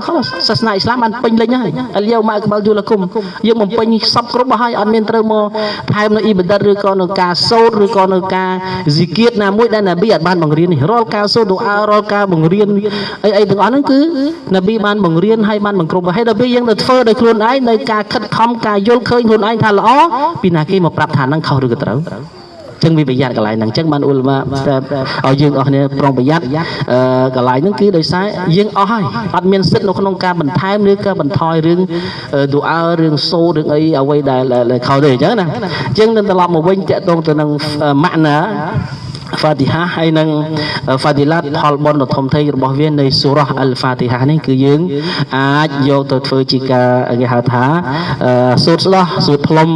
សាសនាអ៊ីស្លាមបានពេញលេញហើយអលយោម៉ាក្បលយូលគុំយើងបំពេញសពគ្រប់ហើយអត់មានត្រូវមកថែមនៅអ៊ីបាដិតឬក៏នៅការសូត្រឬក៏នៅការស៊ីគៀតណាមួយដែលនប៊ីអត់បានបង្រៀននេះរាល់ការសូត្រដូអារាល់ការបង្រៀនអីអីទាំងអស់ហ្នឹងគឺនប៊ីបានបង្រៀនហើយបានបង្គ្រប់ហើយដល់ពេលយើងទៅធ្វើដោយខ្លួនឯងនៅការខិតខំការយល់ឃើញខ្លួនឯងថាល្អពីណាគេមកប្រាប់ថាហ្នឹងខុសឬក៏ត្រូវចឹងវាប្រយ័ត្នកន្លែងហ្នឹងចឹងបានអ៊ុលម៉ាឲ្យយើងអស់គ្នាប្រុងប្រយ័ត្នអឺកន្លែងហ្នឹងគឺដោយសារយើងអស់ហើយអត់មានសិទ្ធិនៅក្នុងការបន្ថែមឬក៏បន្ថយរឿងឌូអើរឿងសូរឿងអីអ្វីដែលខុសទេអញ្ចឹងណាអញ្ចឹងនឹងត្រឡប់មកវិញតកតងទៅនឹងម៉ាក់ណា ហ្វាទីហាហើយនឹងហ្វាទីឡាតផលបុណ្យដ៏ធំធេងរបស់វានៃសូរ៉ះអលហ្វាទីហានេះគឺយើងអាចយកទៅធ្វើជាការគេហៅថាសូត្រស្ដោះសូត្រផ្លុំ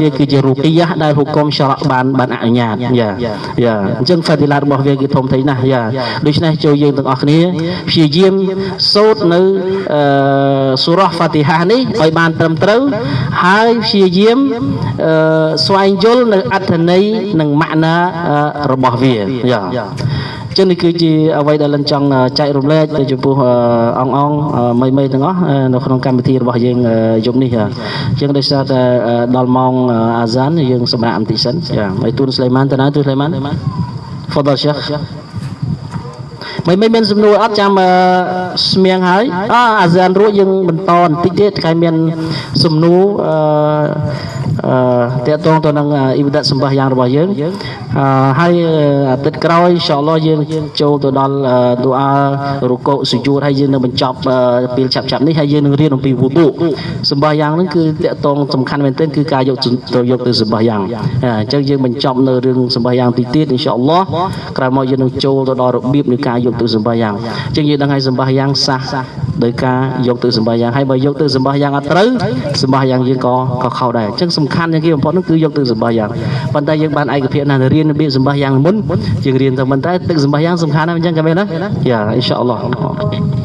វាគឺជារូបិយាដែលហុគមសារ៉បានបានអនុញ្ញាតយ៉ាយ៉ាអញ្ចឹងហ្វាទីឡាតរបស់វាគឺធំធេងណាស់យ៉ាដូច្នេះចូលយើងទាំងអស់គ្នាព្យាយាមសូត្រនៅសូរ៉ះហ្វាទីហានេះឲ្យបានត្រឹមត្រូវហើយព្យាយាមស្វែងយល់នៅអត្ថន័យនិងម៉ាក់ណារបស់វាយ៉ាចឹងនេះគឺជាអ្វីដែលលិនចង់ចែករំលែកទៅចំពោះអងអងមីមីទាំងអស់នៅក្នុងកម្មវិធីរបស់យើងយប់នេះចឹងដោយសារតែដល់ម៉ោងអាហ្សានយើងសម្រាប់បន្តិចសិនចាហើយទូនស្លេម៉ានតើណាទូនស្លេម៉ាន Fadal Syekh មិនមិនមានសំណួរអត់ចាំស្មៀងហើយអាអាស៊ានរួចយើងបន្តបន្តិចទៀតថ្ងៃមានសំណួរអឺ តកតងទៅនឹងអ៊ីបាដាតសម្បះយ៉ាងរបស់យើងហើយអាទិត្យក្រោយអ៊ីនសាអល់ឡោះយើងចូលទៅដល់ទូអារុកូសុយូតហើយយើងនឹងបញ្ចប់ពេលឆាប់ឆាប់នេះហើយយើងនឹងរៀនអំពីវូឌូសម្បះយ៉ាងហ្នឹងគឺតកតងសំខាន់មែនទែនគឺការយកទៅយកទៅសម្បះយ៉ាងអញ្ចឹងយើងបញ្ចប់នៅរឿងសម្បះយ៉ាងទីទៀតអ៊ីនសាអល់ឡោះក្រោយមកយើងនឹងចូលទៅដល់របៀបនៃការយកទៅសម្បះយ៉ាងអញ្ចឹងយើងដឹងហើយសម្បះយ៉ាងសះដោយការយកទៅសម្បះយ៉ាងហើយបើយកទៅសម្បះយ៉ាងអត់ត្រូវសម្បះយ៉ាងយើងក៏ក៏ខុសដែរអញ្ចឹងសំខាន់ជាងគេបំផុតនោះគឺយកទៅសម្បះយ៉ាងប៉ុន្តែយើងបានឯកភាពណាស់រៀនរបៀបសម្បះយ៉ាងមុនយើងរៀនទៅមិនតែទឹកសម្បះយ៉ាងសំខាន់ណាស់អញ្ចឹងក៏មែនណាយ៉ាអ៊ីនសាអល់ឡោះ